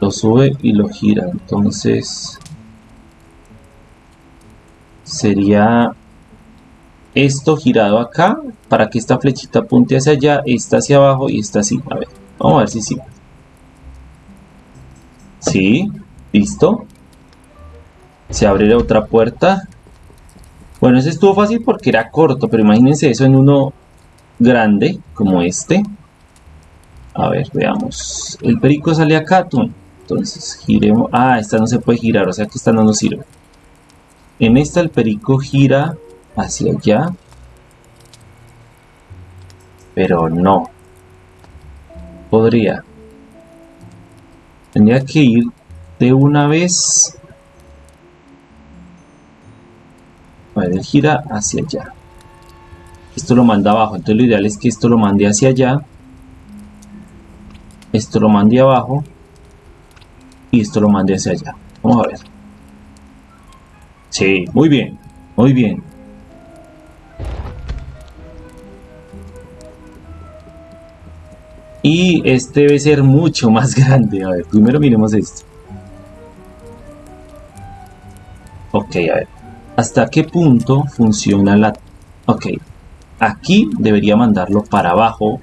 lo sube y lo gira. Entonces sería esto girado acá para que esta flechita apunte hacia allá esta hacia abajo y esta así. A ver vamos a ver si sí. Sí listo. Se abre otra puerta. Bueno ese estuvo fácil porque era corto pero imagínense eso en uno grande como este. A ver veamos. El perico sale acá tú entonces giremos. Ah esta no se puede girar o sea que esta no nos sirve. En esta el perico gira hacia allá. Pero no. Podría. Tendría que ir de una vez. A ver, él gira hacia allá. Esto lo manda abajo. Entonces lo ideal es que esto lo mande hacia allá. Esto lo mande abajo y esto lo mande hacia allá. Vamos a ver. Sí, muy bien, muy bien. Y este debe ser mucho más grande. A ver, primero miremos esto. Ok, a ver. ¿Hasta qué punto funciona la... Ok. Aquí debería mandarlo para abajo.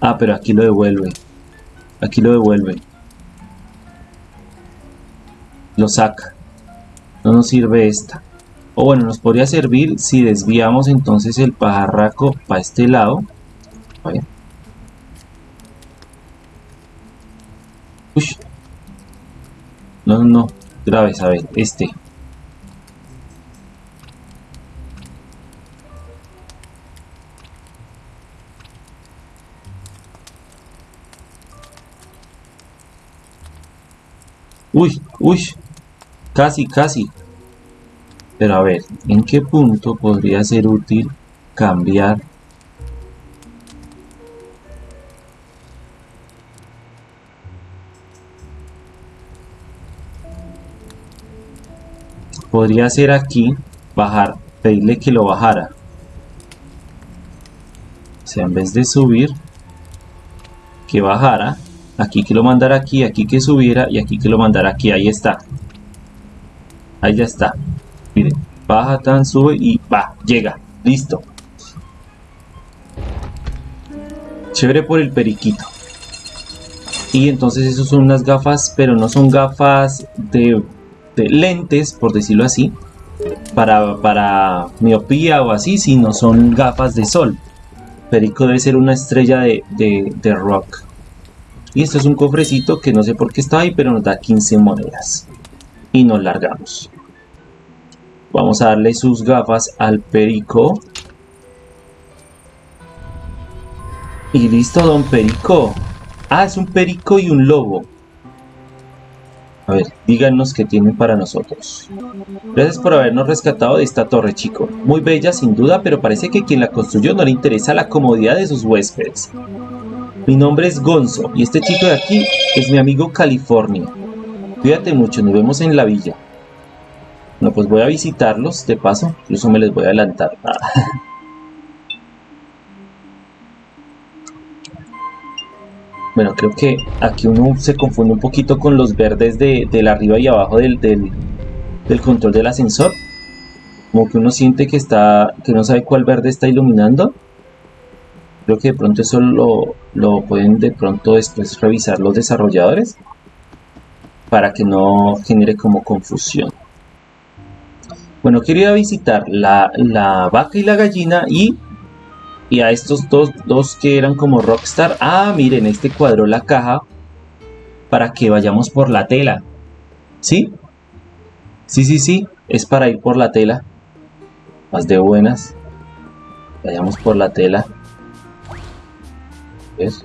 Ah, pero aquí lo devuelve. Aquí lo devuelve. Lo saca. No nos sirve esta. O bueno, nos podría servir si desviamos entonces el pajarraco para este lado. Uy. No, no, no. Graves, a ver, este. Uy, uy. Casi, casi. Pero a ver, ¿en qué punto podría ser útil cambiar podría ser aquí bajar pedirle que lo bajara. O sea en vez de subir que bajara aquí que lo mandara aquí aquí que subiera y aquí que lo mandara aquí ahí está ahí ya está miren baja tan sube y va llega listo chévere por el periquito y entonces esos son unas gafas pero no son gafas de lentes, por decirlo así, para, para miopía o así, si no son gafas de sol. Perico debe ser una estrella de, de, rock. Y esto es un cofrecito que no sé por qué está ahí, pero nos da 15 monedas. Y nos largamos. Vamos a darle sus gafas al Perico. Y listo, don Perico. Ah, es un Perico y un lobo. A ver, díganos qué tienen para nosotros. Gracias por habernos rescatado de esta torre, chico. Muy bella, sin duda, pero parece que quien la construyó no le interesa la comodidad de sus huéspedes. Mi nombre es Gonzo, y este chico de aquí es mi amigo California. Cuídate mucho, nos vemos en la villa. No, pues voy a visitarlos, de paso, incluso me les voy a adelantar. Bueno, creo que aquí uno se confunde un poquito con los verdes de, del arriba y abajo del, del, control del ascensor. Como que uno siente que está, que no sabe cuál verde está iluminando. Creo que de pronto eso lo, lo pueden de pronto después revisar los desarrolladores para que no genere como confusión. Bueno, quería visitar la, la vaca y la gallina y y a estos dos, dos que eran como Rockstar. Ah, miren, este cuadró la caja para que vayamos por la tela. ¿Sí? Sí, sí, sí. Es para ir por la tela. Más de buenas. Vayamos por la tela. ¿Ves?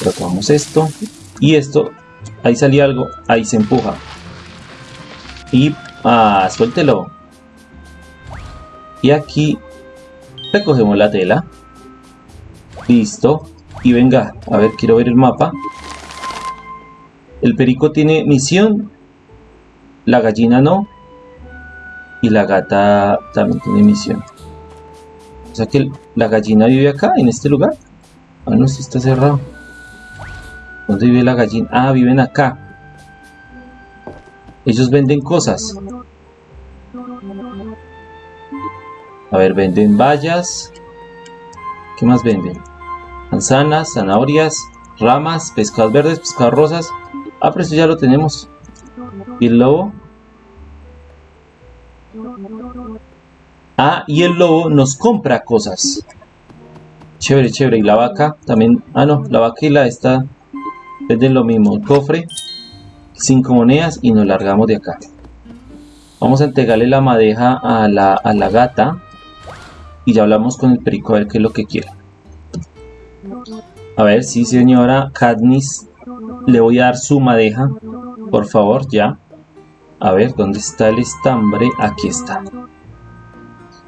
Tratamos esto. Y esto. Ahí salía algo. Ahí se empuja. Y... Ah, suéltelo. Y aquí recogemos la tela. Listo. Y venga a ver quiero ver el mapa. El perico tiene misión. La gallina no. Y la gata también tiene misión. O sea que la gallina vive acá en este lugar. Ah no si está cerrado ¿dónde vive la gallina? ah viven acá ellos venden cosas A ver, venden bayas. ¿Qué más venden? Manzanas, zanahorias, ramas, pescados verdes, pescados rosas. Ah, pero eso ya lo tenemos. ¿Y el lobo? Ah, y el lobo nos compra cosas. Chévere, chévere. Y la vaca también. Ah, no, la vaca y la esta venden lo mismo. El cofre, cinco monedas y nos largamos de acá. Vamos a entregarle la madeja a la, a la gata y ya hablamos con el perico a ver qué es lo que quiere. A ver, sí señora Cadnis, le voy a dar su madeja, por favor, ya. A ver, ¿dónde está el estambre? Aquí está.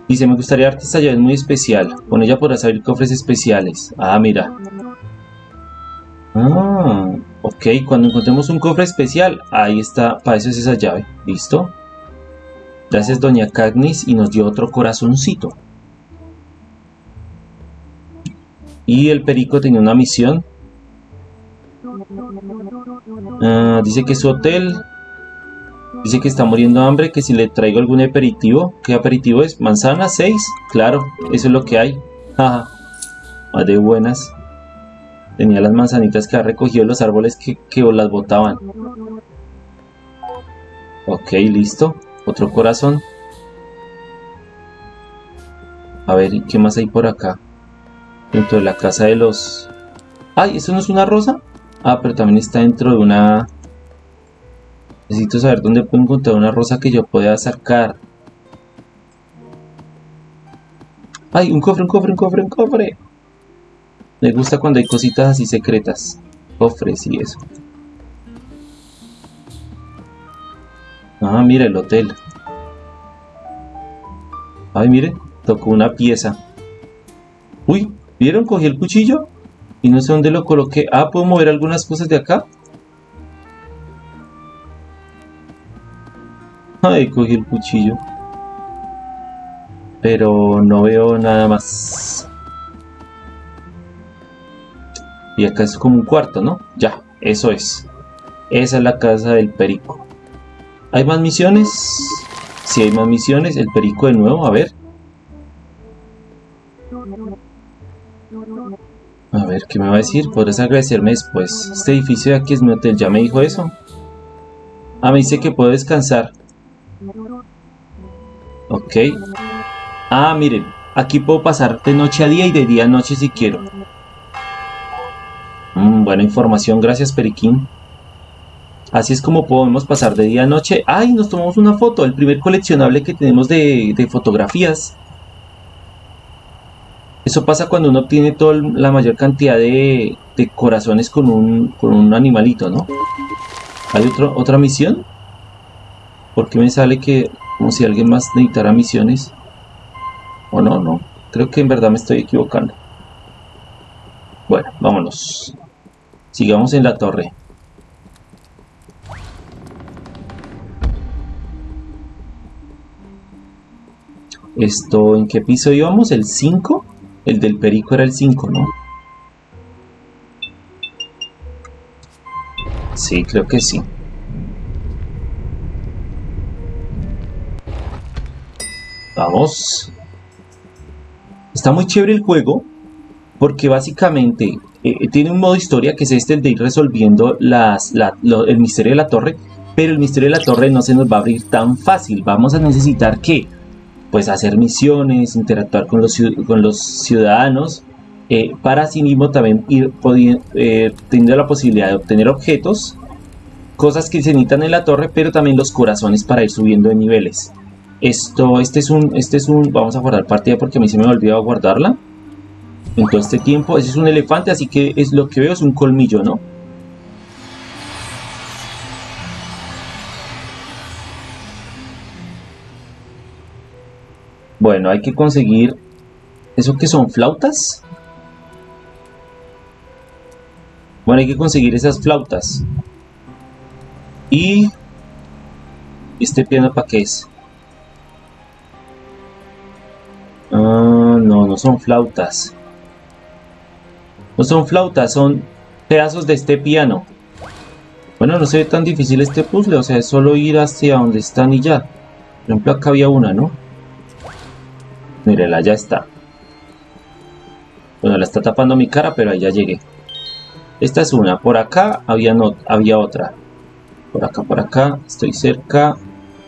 Dice, me gustaría darte esta llave muy especial. Con ella podrás abrir cofres especiales. Ah, mira. Ah, ok. Cuando encontremos un cofre especial, ahí está. Para eso es esa llave. ¿Listo? Gracias, doña Cagnis. Y nos dio otro corazoncito. Y el perico tenía una misión. Ah, dice que su hotel. Dice que está muriendo de hambre, que si le traigo algún aperitivo. ¿Qué aperitivo es? ¿Manzana? ¿Seis? Claro, eso es lo que hay. Jaja. De buenas. Tenía las manzanitas que ha recogido los árboles que, que las botaban. Ok, listo. Otro corazón. A ver, ¿qué más hay por acá? dentro de la casa de los... ¡Ay! ¿Eso no es una rosa? Ah, pero también está dentro de una... Necesito saber dónde puedo encontrar una rosa que yo pueda sacar. ¡Ay! Un cofre, un cofre, un cofre, un cofre. Me gusta cuando hay cositas así secretas. Cofres y eso. Ah, mira el hotel. Ay, miren, tocó una pieza. Uy, ¿vieron? Cogí el cuchillo y no sé dónde lo coloqué. Ah, ¿puedo mover algunas cosas de acá? Ay, cogí el cuchillo. Pero no veo nada más. Y acá es como un cuarto, ¿no? Ya, eso es. Esa es la casa del perico. ¿Hay más misiones? Si hay más misiones, el perico de nuevo, a ver. A ver, ¿qué me va a decir? Podrás agradecerme después. Este edificio de aquí es mi hotel, ¿ya me dijo eso? Ah, me dice que puedo descansar. Ok. Ah, miren, aquí puedo pasar de noche a día y de día a noche si quiero. Mm, buena información, gracias Periquín. Así es como podemos pasar de día a noche. ¡Ay! Nos tomamos una foto, el primer coleccionable que tenemos de, fotografías. Eso pasa cuando uno obtiene toda la mayor cantidad de, corazones con un, con un animalito, ¿no? ¿Hay otro, otra misión? ¿Por qué me sale que como si alguien más necesitara misiones? O no, no. Creo que en verdad me estoy equivocando. Bueno, vámonos. Sigamos en la torre. Esto, ¿en qué piso íbamos? ¿El 5? El del perico era el 5, ¿no? Sí, creo que sí. Vamos. Está muy chévere el juego porque básicamente eh, tiene un modo historia que es este de ir resolviendo el misterio de la torre, pero el misterio de la torre no se nos va a abrir tan fácil. Vamos a necesitar que pues hacer misiones, interactuar con los, ciudadanos, eh, para así mismo también ir eh, teniendo la posibilidad de obtener objetos, cosas que se necesitan en la torre, pero también los corazones para ir subiendo de niveles. Esto, este es un, este es un, vamos a guardar partida porque a mí se me olvidó guardarla en todo este tiempo. Ese es un elefante, así que es lo que veo es un colmillo, ¿no? Bueno, hay que conseguir... ¿Eso qué son? ¿Flautas? Bueno, hay que conseguir esas flautas. Y... ¿Este piano para qué es? Ah, no, no son flautas. No son flautas, son pedazos de este piano. Bueno, no se ve tan difícil este puzzle, o sea, es solo ir hacia donde están y ya. Por ejemplo, acá había una, ¿no? Mírela, ya está. Bueno, la está tapando mi cara, pero ahí ya llegué. Esta es una. Por acá había, no, había otra. Por acá, por acá. Estoy cerca.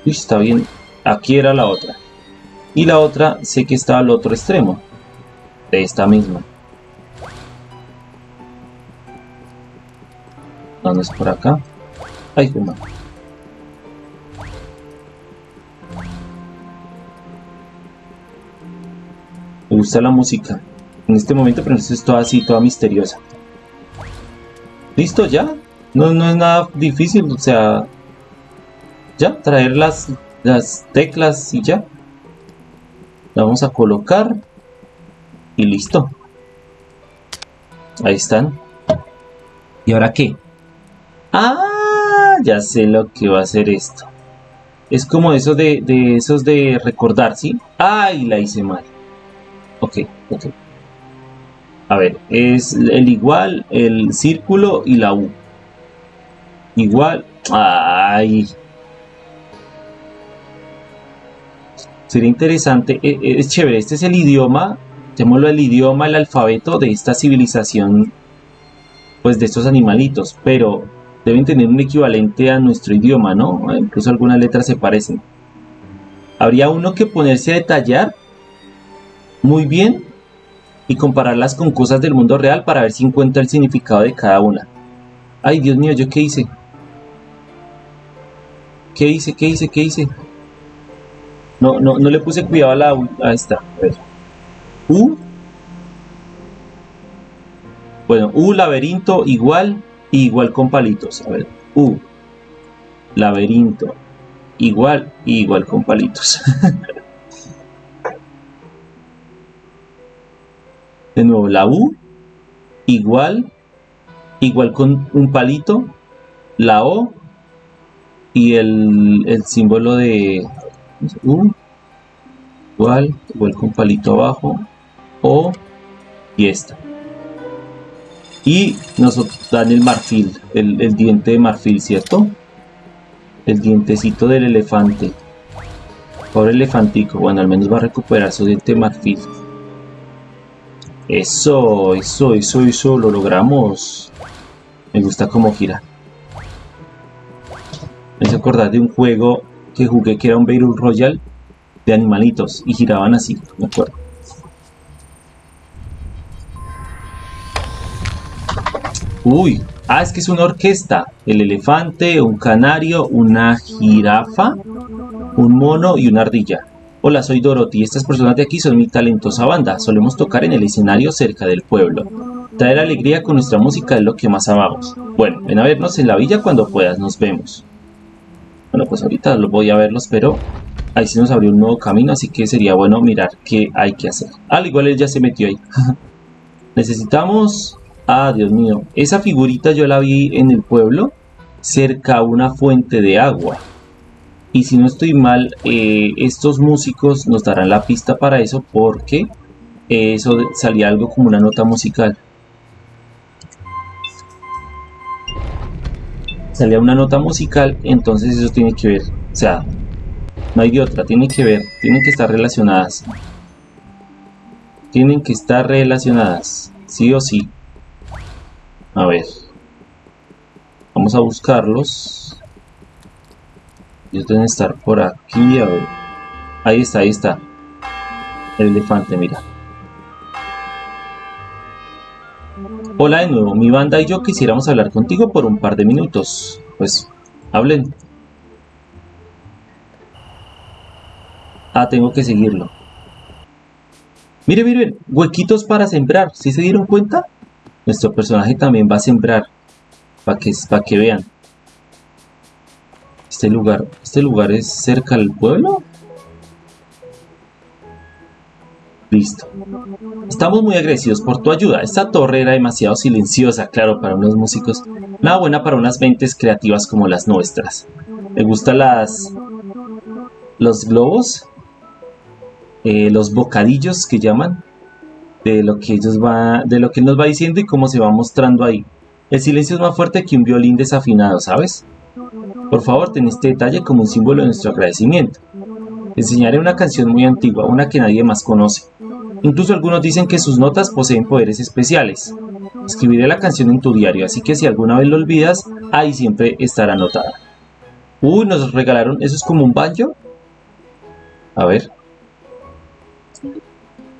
Uy, está bien. Aquí era la otra. Y la otra sé que está al otro extremo. De esta misma. ¿Dónde es por acá? Ay, qué Me gusta la música. En este momento, pero es toda así, toda misteriosa. ¿Listo ya? No, no es nada difícil, o sea... Ya, traer las, las teclas y ya. La vamos a colocar. Y listo. Ahí están. ¿Y ahora qué? Ah, ya sé lo que va a hacer esto. Es como eso de, de esos de recordar, ¿sí? Ay, la hice mal. Ok, ok. A ver, es el igual, el círculo y la U. Igual. Ay. Sería interesante. E, e, es chévere. Este es el idioma. Llamémoslo el idioma, el alfabeto de esta civilización. Pues de estos animalitos. Pero deben tener un equivalente a nuestro idioma, ¿no? Incluso algunas letras se parecen. Habría uno que ponerse a detallar muy bien y compararlas con cosas del mundo real para ver si encuentra el significado de cada una. Ay, Dios mío, ¿yo qué hice? ¿Qué hice? ¿Qué hice? ¿Qué hice? No, no, no le puse cuidado a la... A esta. Ver. U. Bueno, U, laberinto, igual, igual con palitos. A ver, U, laberinto, igual, igual con palitos. de nuevo, la U, igual, igual con un palito, la O y el, el símbolo de U, igual, igual con palito abajo, O y esta. Y nos dan el marfil, el, diente de marfil, ¿cierto? El dientecito del elefante. Pobre elefantico, bueno, al menos va a recuperar su diente de marfil. Eso, eso, eso, eso, lo logramos. Me gusta cómo gira. Me hizo acordar de un juego que jugué que era un Battle Royale de animalitos y giraban así, me acuerdo. Uy, ah, es que es una orquesta. El elefante, un canario, una jirafa, un mono y una ardilla. Hola, soy Dorothy. Estas personas de aquí son mi talentosa banda. Solemos tocar en el escenario cerca del pueblo. Traer alegría con nuestra música es lo que más amamos. Bueno, ven a vernos en la villa cuando puedas. Nos vemos. Bueno, pues ahorita lo voy a verlos, pero ahí sí nos abrió un nuevo camino, así que sería bueno mirar qué hay que hacer. Al igual él ya se metió ahí. Necesitamos... Ah, Dios mío. Esa figurita yo la vi en el pueblo, cerca a una fuente de agua. Y si no estoy mal, eh, estos músicos nos darán la pista para eso porque eso salía algo como una nota musical. Salía una nota musical, entonces eso tiene que ver. O sea, no hay de otra, tiene que ver, tienen que estar relacionadas. Tienen que estar relacionadas, sí o sí. A ver. Vamos a buscarlos. Ellos deben estar por aquí, a ver. Ahí está, ahí está. El elefante, mira. Hola de nuevo, mi banda y yo quisiéramos hablar contigo por un par de minutos. Pues, hablen. Ah, tengo que seguirlo. Miren, miren, huequitos para sembrar. ¿Sí se dieron cuenta? Nuestro personaje también va a sembrar. Para que, para que vean. Este lugar, este lugar es cerca del pueblo. Listo. Estamos muy agradecidos por tu ayuda. Esta torre era demasiado silenciosa, claro, para unos músicos. Nada buena para unas mentes creativas como las nuestras. ¿Me gustan las... los globos? Eh, los bocadillos que llaman. De lo que ellos va... de lo que nos va diciendo y cómo se va mostrando ahí. El silencio es más fuerte que un violín desafinado, ¿sabes? Por favor, ten este detalle como un símbolo de nuestro agradecimiento. enseñaré una canción muy antigua, una que nadie más conoce. Incluso algunos dicen que sus notas poseen poderes especiales. Escribiré la canción en tu diario, así que si alguna vez lo olvidas, ahí siempre estará anotada. Uy, nos regalaron, ¿eso es como un banjo? A ver.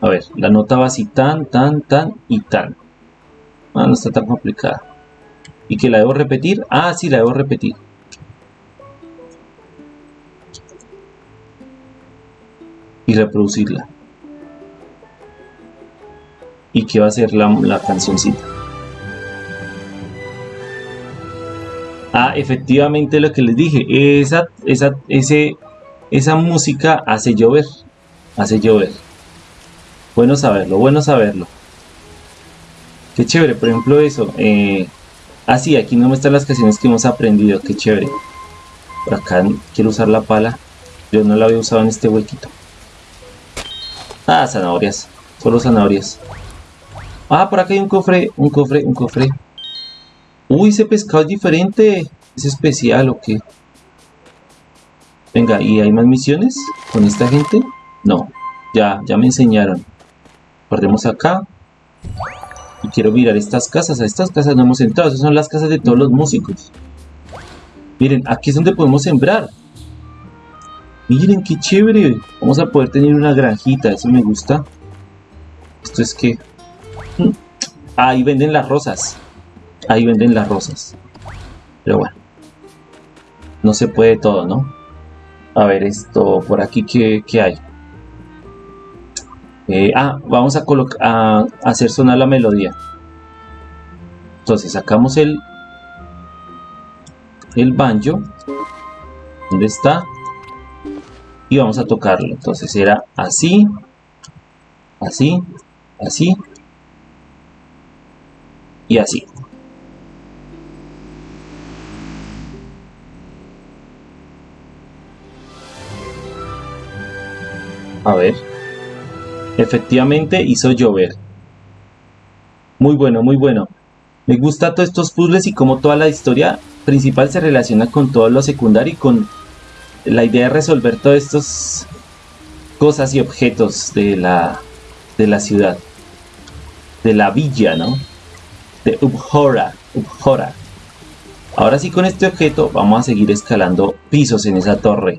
A ver, la nota va así tan, tan, tan y tan. Ah, no está tan complicada. ¿Y que la debo repetir? Ah, sí, la debo repetir. y reproducirla. ¿Y qué va a ser la, la cancioncita? Ah, efectivamente lo que les dije, esa, esa, ese, esa música hace llover, hace llover. Bueno saberlo, bueno saberlo. Qué chévere, por ejemplo eso. Eh, ah, sí, aquí no muestran las canciones que hemos aprendido, qué chévere. Por acá quiero usar la pala, yo no la había usado en este huequito. Ah, zanahorias. Solo zanahorias. Ah, por acá hay un cofre, un cofre, un cofre. Uy, ese pescado es diferente. ¿Es especial o qué? Venga, ¿y hay más misiones con esta gente? No, ya, ya me enseñaron. Guardemos acá. Y quiero mirar estas casas. A estas casas no hemos entrado. Esas son las casas de todos los músicos. Miren, aquí es donde podemos sembrar. Miren qué chévere. Vamos a poder tener una granjita. Eso me gusta. Esto es que... Mm, ahí venden las rosas. Ahí venden las rosas. Pero bueno. No se puede todo, ¿no? A ver, esto por aquí, ¿qué, hay? Eh, ah, vamos a, hacer sonar la melodía. Entonces sacamos el, el banjo. ¿Dónde está? y vamos a tocarlo. Entonces era así, así, así y así. A ver. Efectivamente hizo llover. Muy bueno, muy bueno. Me gusta todos estos puzzles y como toda la historia principal se relaciona con todo lo secundario y con la idea de resolver todas estas cosas y objetos de la, de la ciudad. De la villa, ¿no? De Ubhora. Ubhora. Ahora sí con este objeto vamos a seguir escalando pisos en esa torre.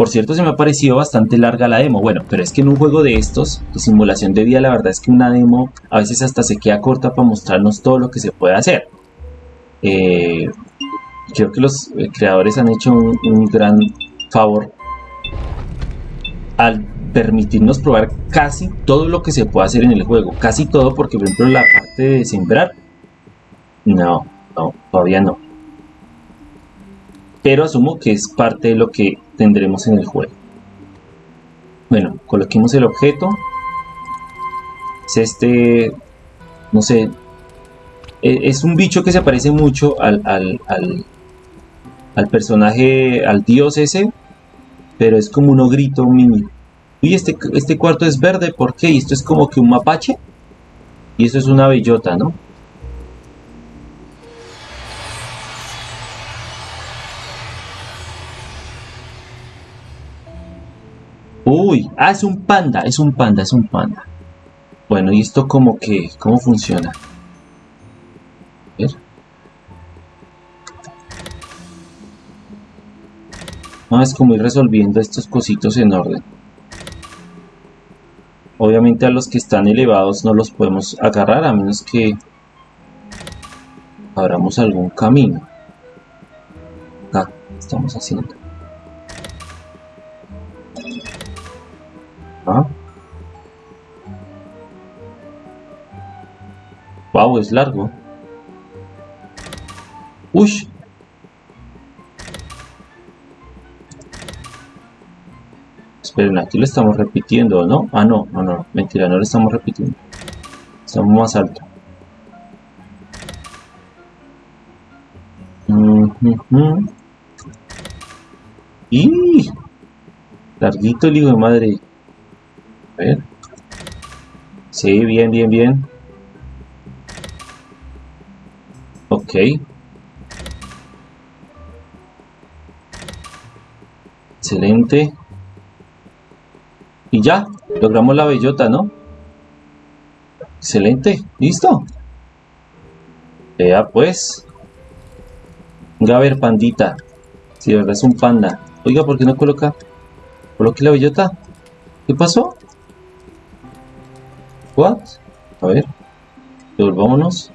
Por cierto, se me ha parecido bastante larga la demo. Bueno, pero es que en un juego de estos, de simulación de vida, la verdad es que una demo a veces hasta se queda corta para mostrarnos todo lo que se puede hacer. Eh, creo que los eh, creadores han hecho un, gran favor al permitirnos probar casi todo lo que se puede hacer en el juego. Casi todo, porque por ejemplo la parte de sembrar, no, no, todavía no. Pero asumo que es parte de lo que tendremos en el juego. Bueno, coloquemos el objeto. Es este, no sé, e, es un bicho que se parece mucho al, al, al, personaje, al dios ese, pero es como un ogrito mini. Y este, este cuarto es verde, ¿por qué? Y esto es como que un mapache. Y esto es una bellota, ¿no? Uy, ah, es un panda, es un panda, es un panda. Bueno, ¿y esto como que, cómo funciona? A ver. Ah, es como ir resolviendo estos cositos en orden. Obviamente a los que están elevados no los podemos agarrar a menos que abramos algún camino. Acá estamos haciendo. Wow, es largo. Uy. Esperen, aquí lo estamos repitiendo, ¿no? Ah, no, no, no, mentira, no lo estamos repitiendo. Estamos más alto. Y larguito el hijo de madre. Ver. Sí, bien, bien, bien. Ok. Excelente. Y ya, logramos la bellota, ¿no? Excelente, listo. Vea pues. Venga a pandita. Si de verdad es un panda. Oiga, ¿por qué no coloca? Coloque la bellota. ¿Qué pasó? ¿What? A ver. Devolvámonos.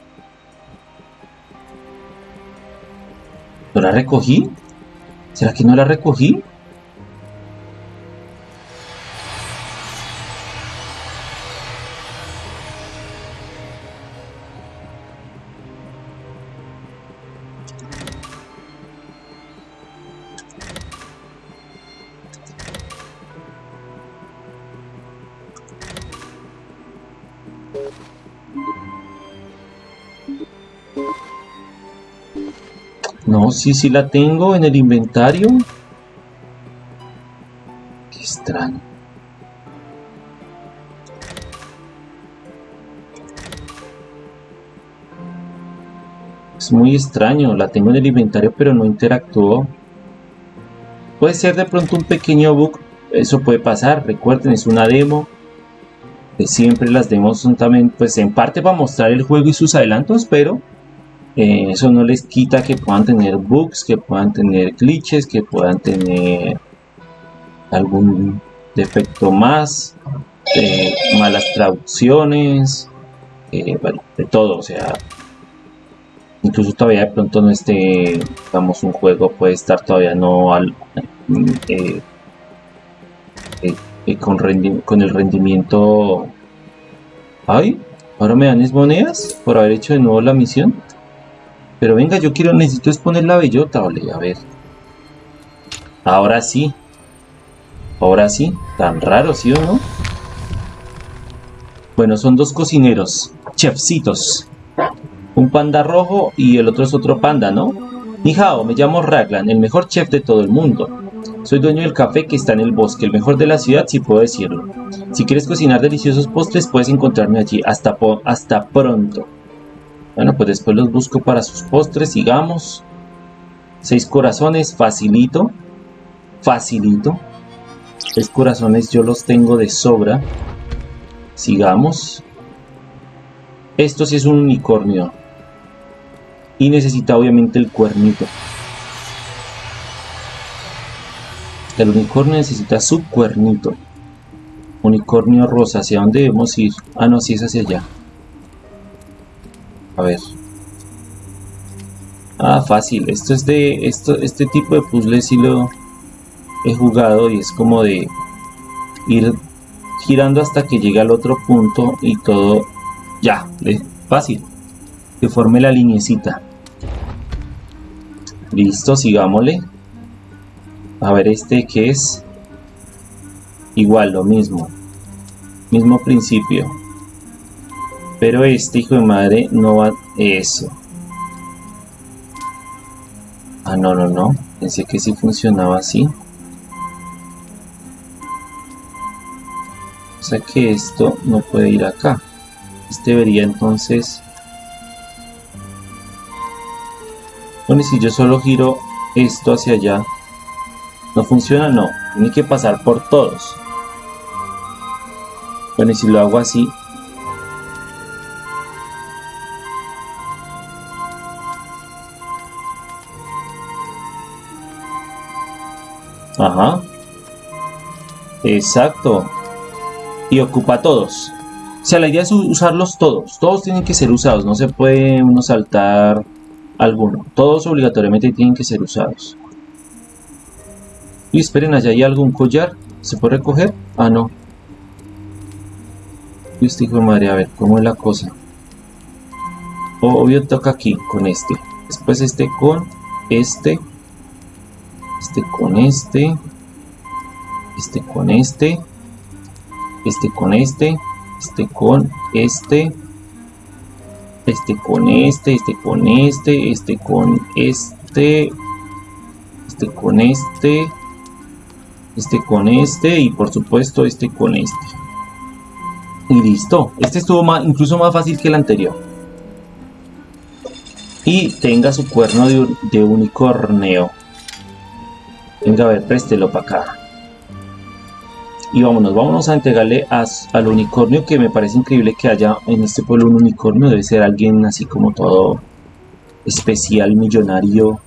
¿No la recogí? ¿Será que no la recogí? Sí, sí la tengo en el inventario. Qué extraño. Es muy extraño, la tengo en el inventario pero no interactuó. Puede ser de pronto un pequeño bug, eso puede pasar, recuerden, es una demo. siempre las demos son también, pues en parte para mostrar el juego y sus adelantos, pero eh, eso no les quita que puedan tener bugs, que puedan tener glitches, que puedan tener algún defecto más, malas traducciones, eh, bueno, de todo, o sea, incluso todavía de pronto no esté, digamos, un juego puede estar todavía no al, eh, con, con el rendimiento... ¡Ay! ¿Ahora me dan mis monedas por haber hecho de nuevo la misión? Pero venga, yo quiero, necesito exponer la bellota, ole, a ver. Ahora sí. Ahora sí. Tan raro, ¿sí o no? Bueno, son dos cocineros. Chefcitos. Un panda rojo y el otro es otro panda, ¿no? Ni hao, me llamo Raglan, el mejor chef de todo el mundo. Soy dueño del café que está en el bosque, el mejor de la ciudad si puedo decirlo. Si quieres cocinar deliciosos postres puedes encontrarme allí. Hasta, hasta pronto. Bueno, pues después los busco para sus postres, sigamos. Seis corazones, facilito. Facilito. Seis corazones yo los tengo de sobra. Sigamos. Esto sí es un unicornio. Y necesita obviamente el cuernito. El unicornio necesita su cuernito. Unicornio rosa, ¿hacia dónde debemos ir? Ah, no, sí es hacia allá. A ver. Ah, fácil. Esto es de... Esto, este tipo de puzzle sí lo he jugado y es como de ir girando hasta que llegue al otro punto y todo ya, fácil. Que forme la linecita. Listo, sigámosle. A ver, este que es igual, lo mismo. Mismo principio. Pero este hijo de madre no va... Eso. Ah, no, no, no. Pensé que sí funcionaba así. O sea que esto no puede ir acá. Este debería entonces... Bueno, y si yo solo giro esto hacia allá, ¿no funciona? No, tiene que pasar por todos. Bueno, y si lo hago así, Ajá. Exacto. Y ocupa todos. O sea, la idea es usarlos todos. Todos tienen que ser usados. No se puede uno saltar alguno. Todos obligatoriamente tienen que ser usados. Y esperen, allá hay algún collar. ¿Se puede recoger? Ah, no. Este hijo de madre, a ver, ¿cómo es la cosa? Obvio toca aquí, con este. Después este con este. Este con este. Este con este. Este con este este con este, este con este, este con este, este con este, este con este, este con este y por supuesto este con este. Y listo, este estuvo incluso más fácil que el anterior. Y tenga su cuerno de, de unicornio. Venga, a ver, préstelo para acá. Y vámonos, vámonos a entregarle al unicornio que me parece increíble que haya en este pueblo un unicornio. Debe ser alguien así como todo especial, millonario.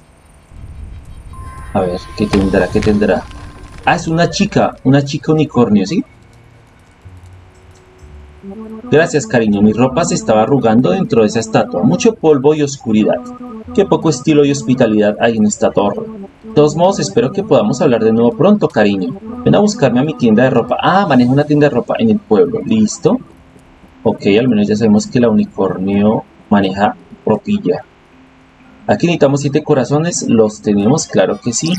A ver, ¿qué tendrá? ¿Qué tendrá? Ah, es una chica, una chica unicornio, ¿sí? Gracias, cariño. Mi ropa se estaba arrugando dentro de esa estatua. Mucho polvo y oscuridad. Qué poco estilo y hospitalidad hay en esta torre. Todos modos, espero que podamos hablar de nuevo pronto, cariño. Ven a buscarme a mi tienda de ropa. Ah, manejo una tienda de ropa en el pueblo. Listo. Ok, al menos ya sabemos que la unicornio maneja ropilla. Aquí necesitamos siete corazones. ¿Los tenemos? Claro que sí.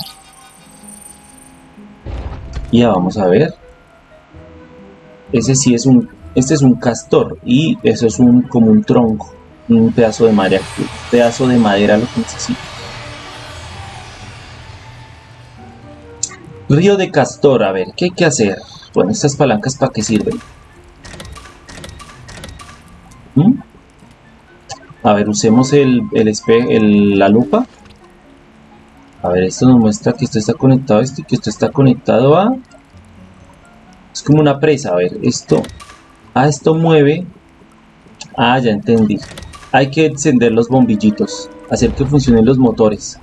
Ya vamos a ver. Ese sí es un... Este es un castor. Y eso es un como un tronco. Un pedazo de madera. Un pedazo de madera lo que necesito. Río de Castor, a ver, ¿qué hay que hacer? Bueno, estas palancas para qué sirven. ¿Mm? A ver, usemos el, el, la lupa. A ver, esto nos muestra que esto está conectado a esto y que esto está conectado a... Es como una presa, a ver, esto... Ah, esto mueve... Ah, ya entendí. Hay que encender los bombillitos, hacer que funcionen los motores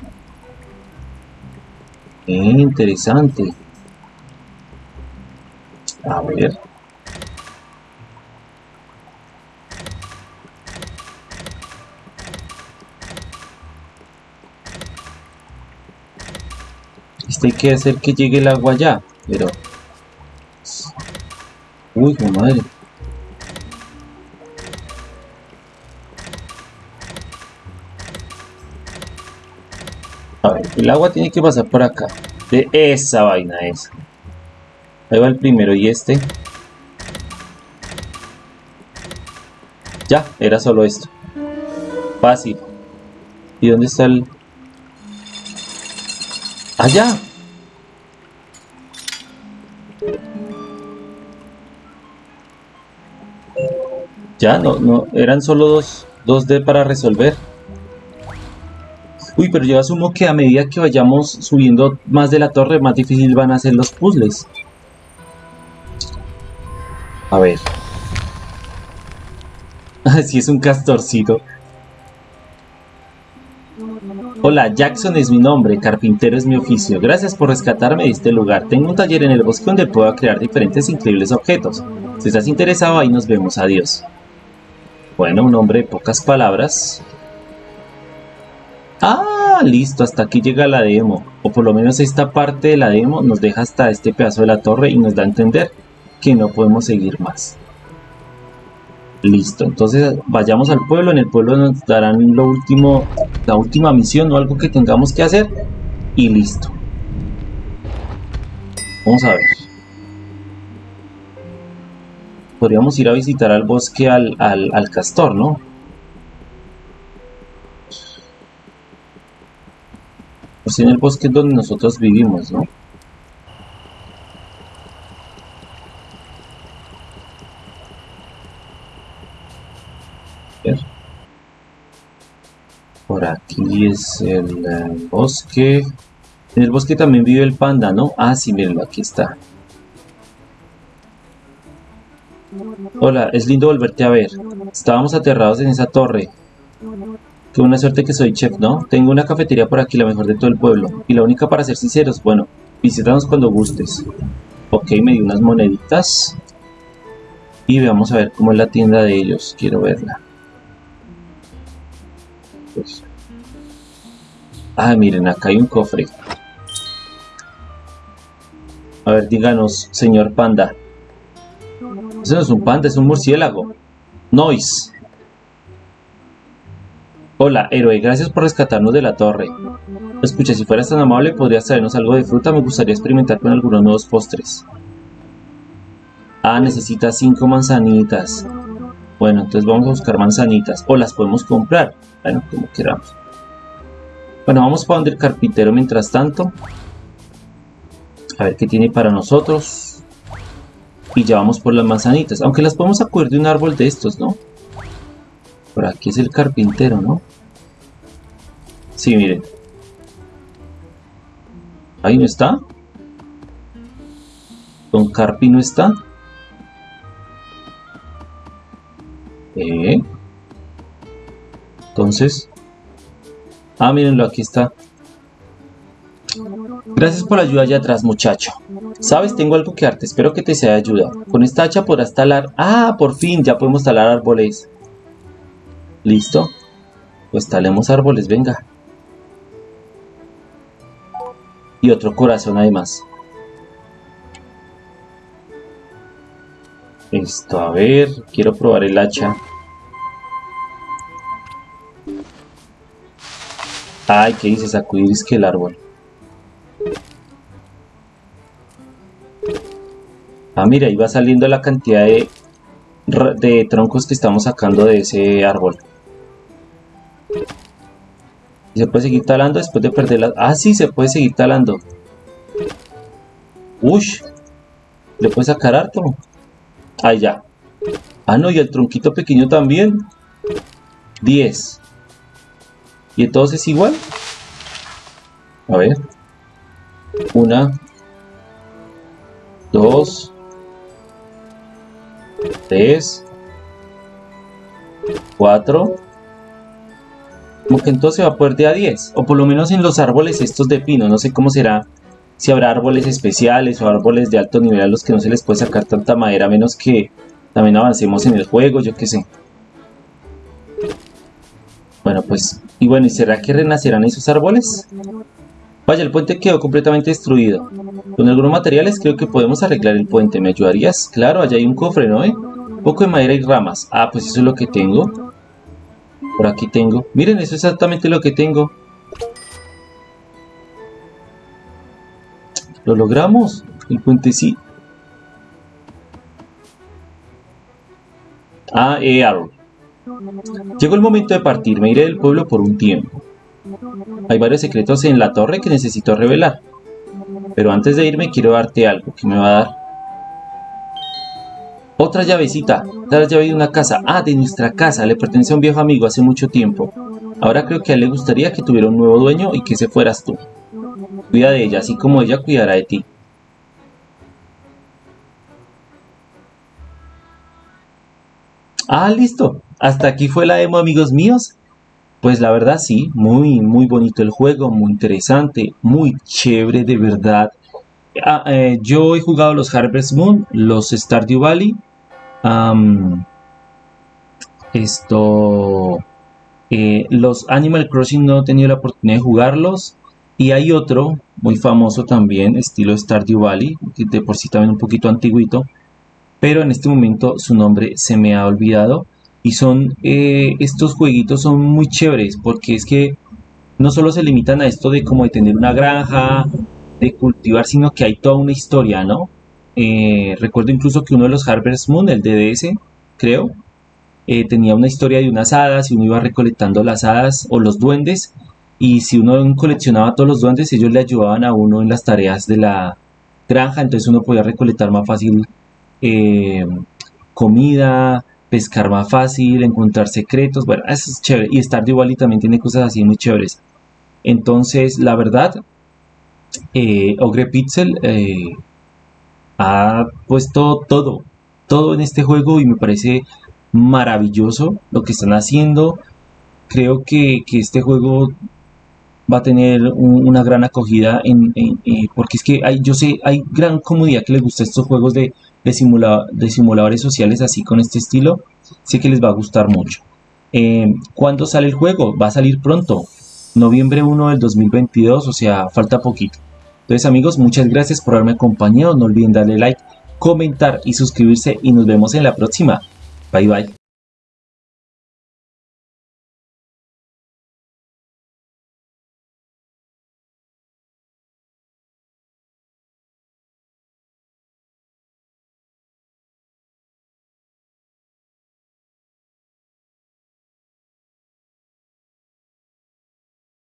interesante. A ver. Este hay que hacer que llegue el agua ya, pero... Uy, madre. El agua tiene que pasar por acá. De esa vaina esa. Ahí va el primero y este. Ya, era solo esto. Fácil. ¿Y dónde está el...? ¡Allá! Ya, no, no, eran solo dos, dos D para resolver. Uy, pero yo asumo que a medida que vayamos subiendo más de la torre, más difícil van a ser los puzzles. A ver. Así es un castorcito. Hola, Jackson es mi nombre, carpintero es mi oficio. Gracias por rescatarme de este lugar. Tengo un taller en el bosque donde puedo crear diferentes increíbles objetos. Si estás interesado, ahí nos vemos. Adiós. Bueno, un hombre de pocas palabras. Ah, listo, hasta aquí llega la demo. O por lo menos esta parte de la demo nos deja hasta este pedazo de la torre y nos da a entender que no podemos seguir más. Listo, entonces vayamos al pueblo. En el pueblo nos darán lo último, la última misión o algo que tengamos que hacer. Y listo. Vamos a ver. Podríamos ir a visitar al bosque al, al, castor, ¿no? Pues en el bosque donde nosotros vivimos, ¿no? Por aquí es el, el, bosque. En el bosque también vive el panda, ¿no? Ah, sí, mírenlo, aquí está. Hola, es lindo volverte a ver. Estábamos aterrados en esa torre. Qué buena suerte que soy chef, ¿no? Tengo una cafetería por aquí, la mejor de todo el pueblo. Y la única para ser sinceros, bueno, visítanos cuando gustes. Ok, me dio unas moneditas. Y vamos a ver cómo es la tienda de ellos. Quiero verla. Pues. Ah, miren, acá hay un cofre. A ver, díganos, señor panda. Ese no es un panda, es un murciélago. Noise. Hola, héroe, gracias por rescatarnos de la torre. Escucha, si fueras tan amable, podrías traernos algo de fruta. Me gustaría experimentar con algunos nuevos postres. Ah, necesita cinco manzanitas. Bueno, entonces vamos a buscar manzanitas. O las podemos comprar. Bueno, como queramos. Bueno, vamos para donde el carpintero mientras tanto. A ver qué tiene para nosotros y ya vamos por las manzanitas. Aunque las podemos acudir de un árbol de estos, ¿no? Por aquí es el carpintero, ¿no? Sí, miren. Ahí no está. Don Carpi no está. Eh. Entonces. Ah, mírenlo, aquí está. Gracias por la ayuda allá atrás, muchacho. Sabes, tengo algo que darte, espero que te sea de ayuda. Con esta hacha podrás talar... ¡Ah, por fin! Ya podemos talar árboles. ¿Listo? Pues talemos árboles, venga. Y otro corazón además. Esto, a ver, quiero probar el hacha. Ay, ¿qué dice? Sacudir es que el árbol. Ah, mira, ahí va saliendo la cantidad de, de troncos que estamos sacando de ese árbol. ¿Se puede seguir talando después de perder la... Ah, sí, se puede seguir talando. Ush. ¿Le puede sacar harto? Ah, ya. Ah, no, y el tronquito pequeño también. 10. ¿Y entonces es igual? A ver. Una. Dos. 3, 4, como que entonces va a poder de a 10, o por lo menos en los árboles estos de pino, no sé cómo será, si habrá árboles especiales o árboles de alto nivel a los que no se les puede sacar tanta madera, a menos que también avancemos en el juego, yo qué sé. Bueno, pues, y bueno, ¿y será que renacerán esos árboles? Vaya, el puente quedó completamente destruido. Con algunos materiales creo que podemos arreglar el puente. ¿Me ayudarías? Claro, allá hay un cofre, ¿no? Eh? poco de madera y ramas. Ah, pues eso es lo que tengo. Por aquí tengo. Miren, eso es exactamente lo que tengo. Lo logramos. El puente sí. Ah, eh, Llegó el momento de partir, me iré del pueblo por un tiempo. Hay varios secretos en la torre que necesito revelar. Pero antes de irme quiero darte algo que me va a dar. Otra llavecita, la llave de una casa. Ah, de nuestra casa, le pertenece a un viejo amigo hace mucho tiempo. Ahora creo que a él le gustaría que tuviera un nuevo dueño y que se fueras tú. Cuida de ella, así como ella cuidará de ti. Ah, listo. Hasta aquí fue la demo, amigos míos. Pues la verdad sí, muy, muy bonito el juego, muy interesante, muy chévere de verdad. Ah, eh, yo he jugado los Harvest Moon, los Stardew Valley. esto... Eh, los Animal Crossing no he tenido la oportunidad de jugarlos. Y hay otro muy famoso también, estilo Stardew Valley, que de por sí también un poquito antiguito. Pero en este momento su nombre se me ha olvidado. Y son, eh, estos jueguitos son muy chéveres porque es que no solo se limitan a esto de como de tener una granja, de cultivar, sino que hay toda una historia, ¿no? Eh, recuerdo incluso que uno de los Harvest Moon, el DDS, creo, eh, tenía una historia de unas hadas y uno iba recolectando las hadas o los duendes y si uno coleccionaba todos los duendes ellos le ayudaban a uno en las tareas de la granja entonces uno podía recolectar más fácil comida pescar más fácil, encontrar secretos, bueno, eso es chévere. Y Stardew Valley también tiene cosas así muy chéveres. Entonces, la verdad, eh, Ogre Pixel eh, ha puesto todo, todo en este juego y me parece maravilloso lo que están haciendo. Creo que, este juego va a tener una gran acogida eh, porque es que hay, yo sé, hay gran comunidad que les gusta estos juegos de de, simuladores sociales así con este estilo, sé que les va a gustar mucho. ¿Cuándo sale el juego? Va a salir pronto, noviembre 1 del 2022, o sea, falta poquito. Entonces amigos, muchas gracias por haberme acompañado, no olviden darle like, comentar y suscribirse y nos vemos en la próxima. Bye bye.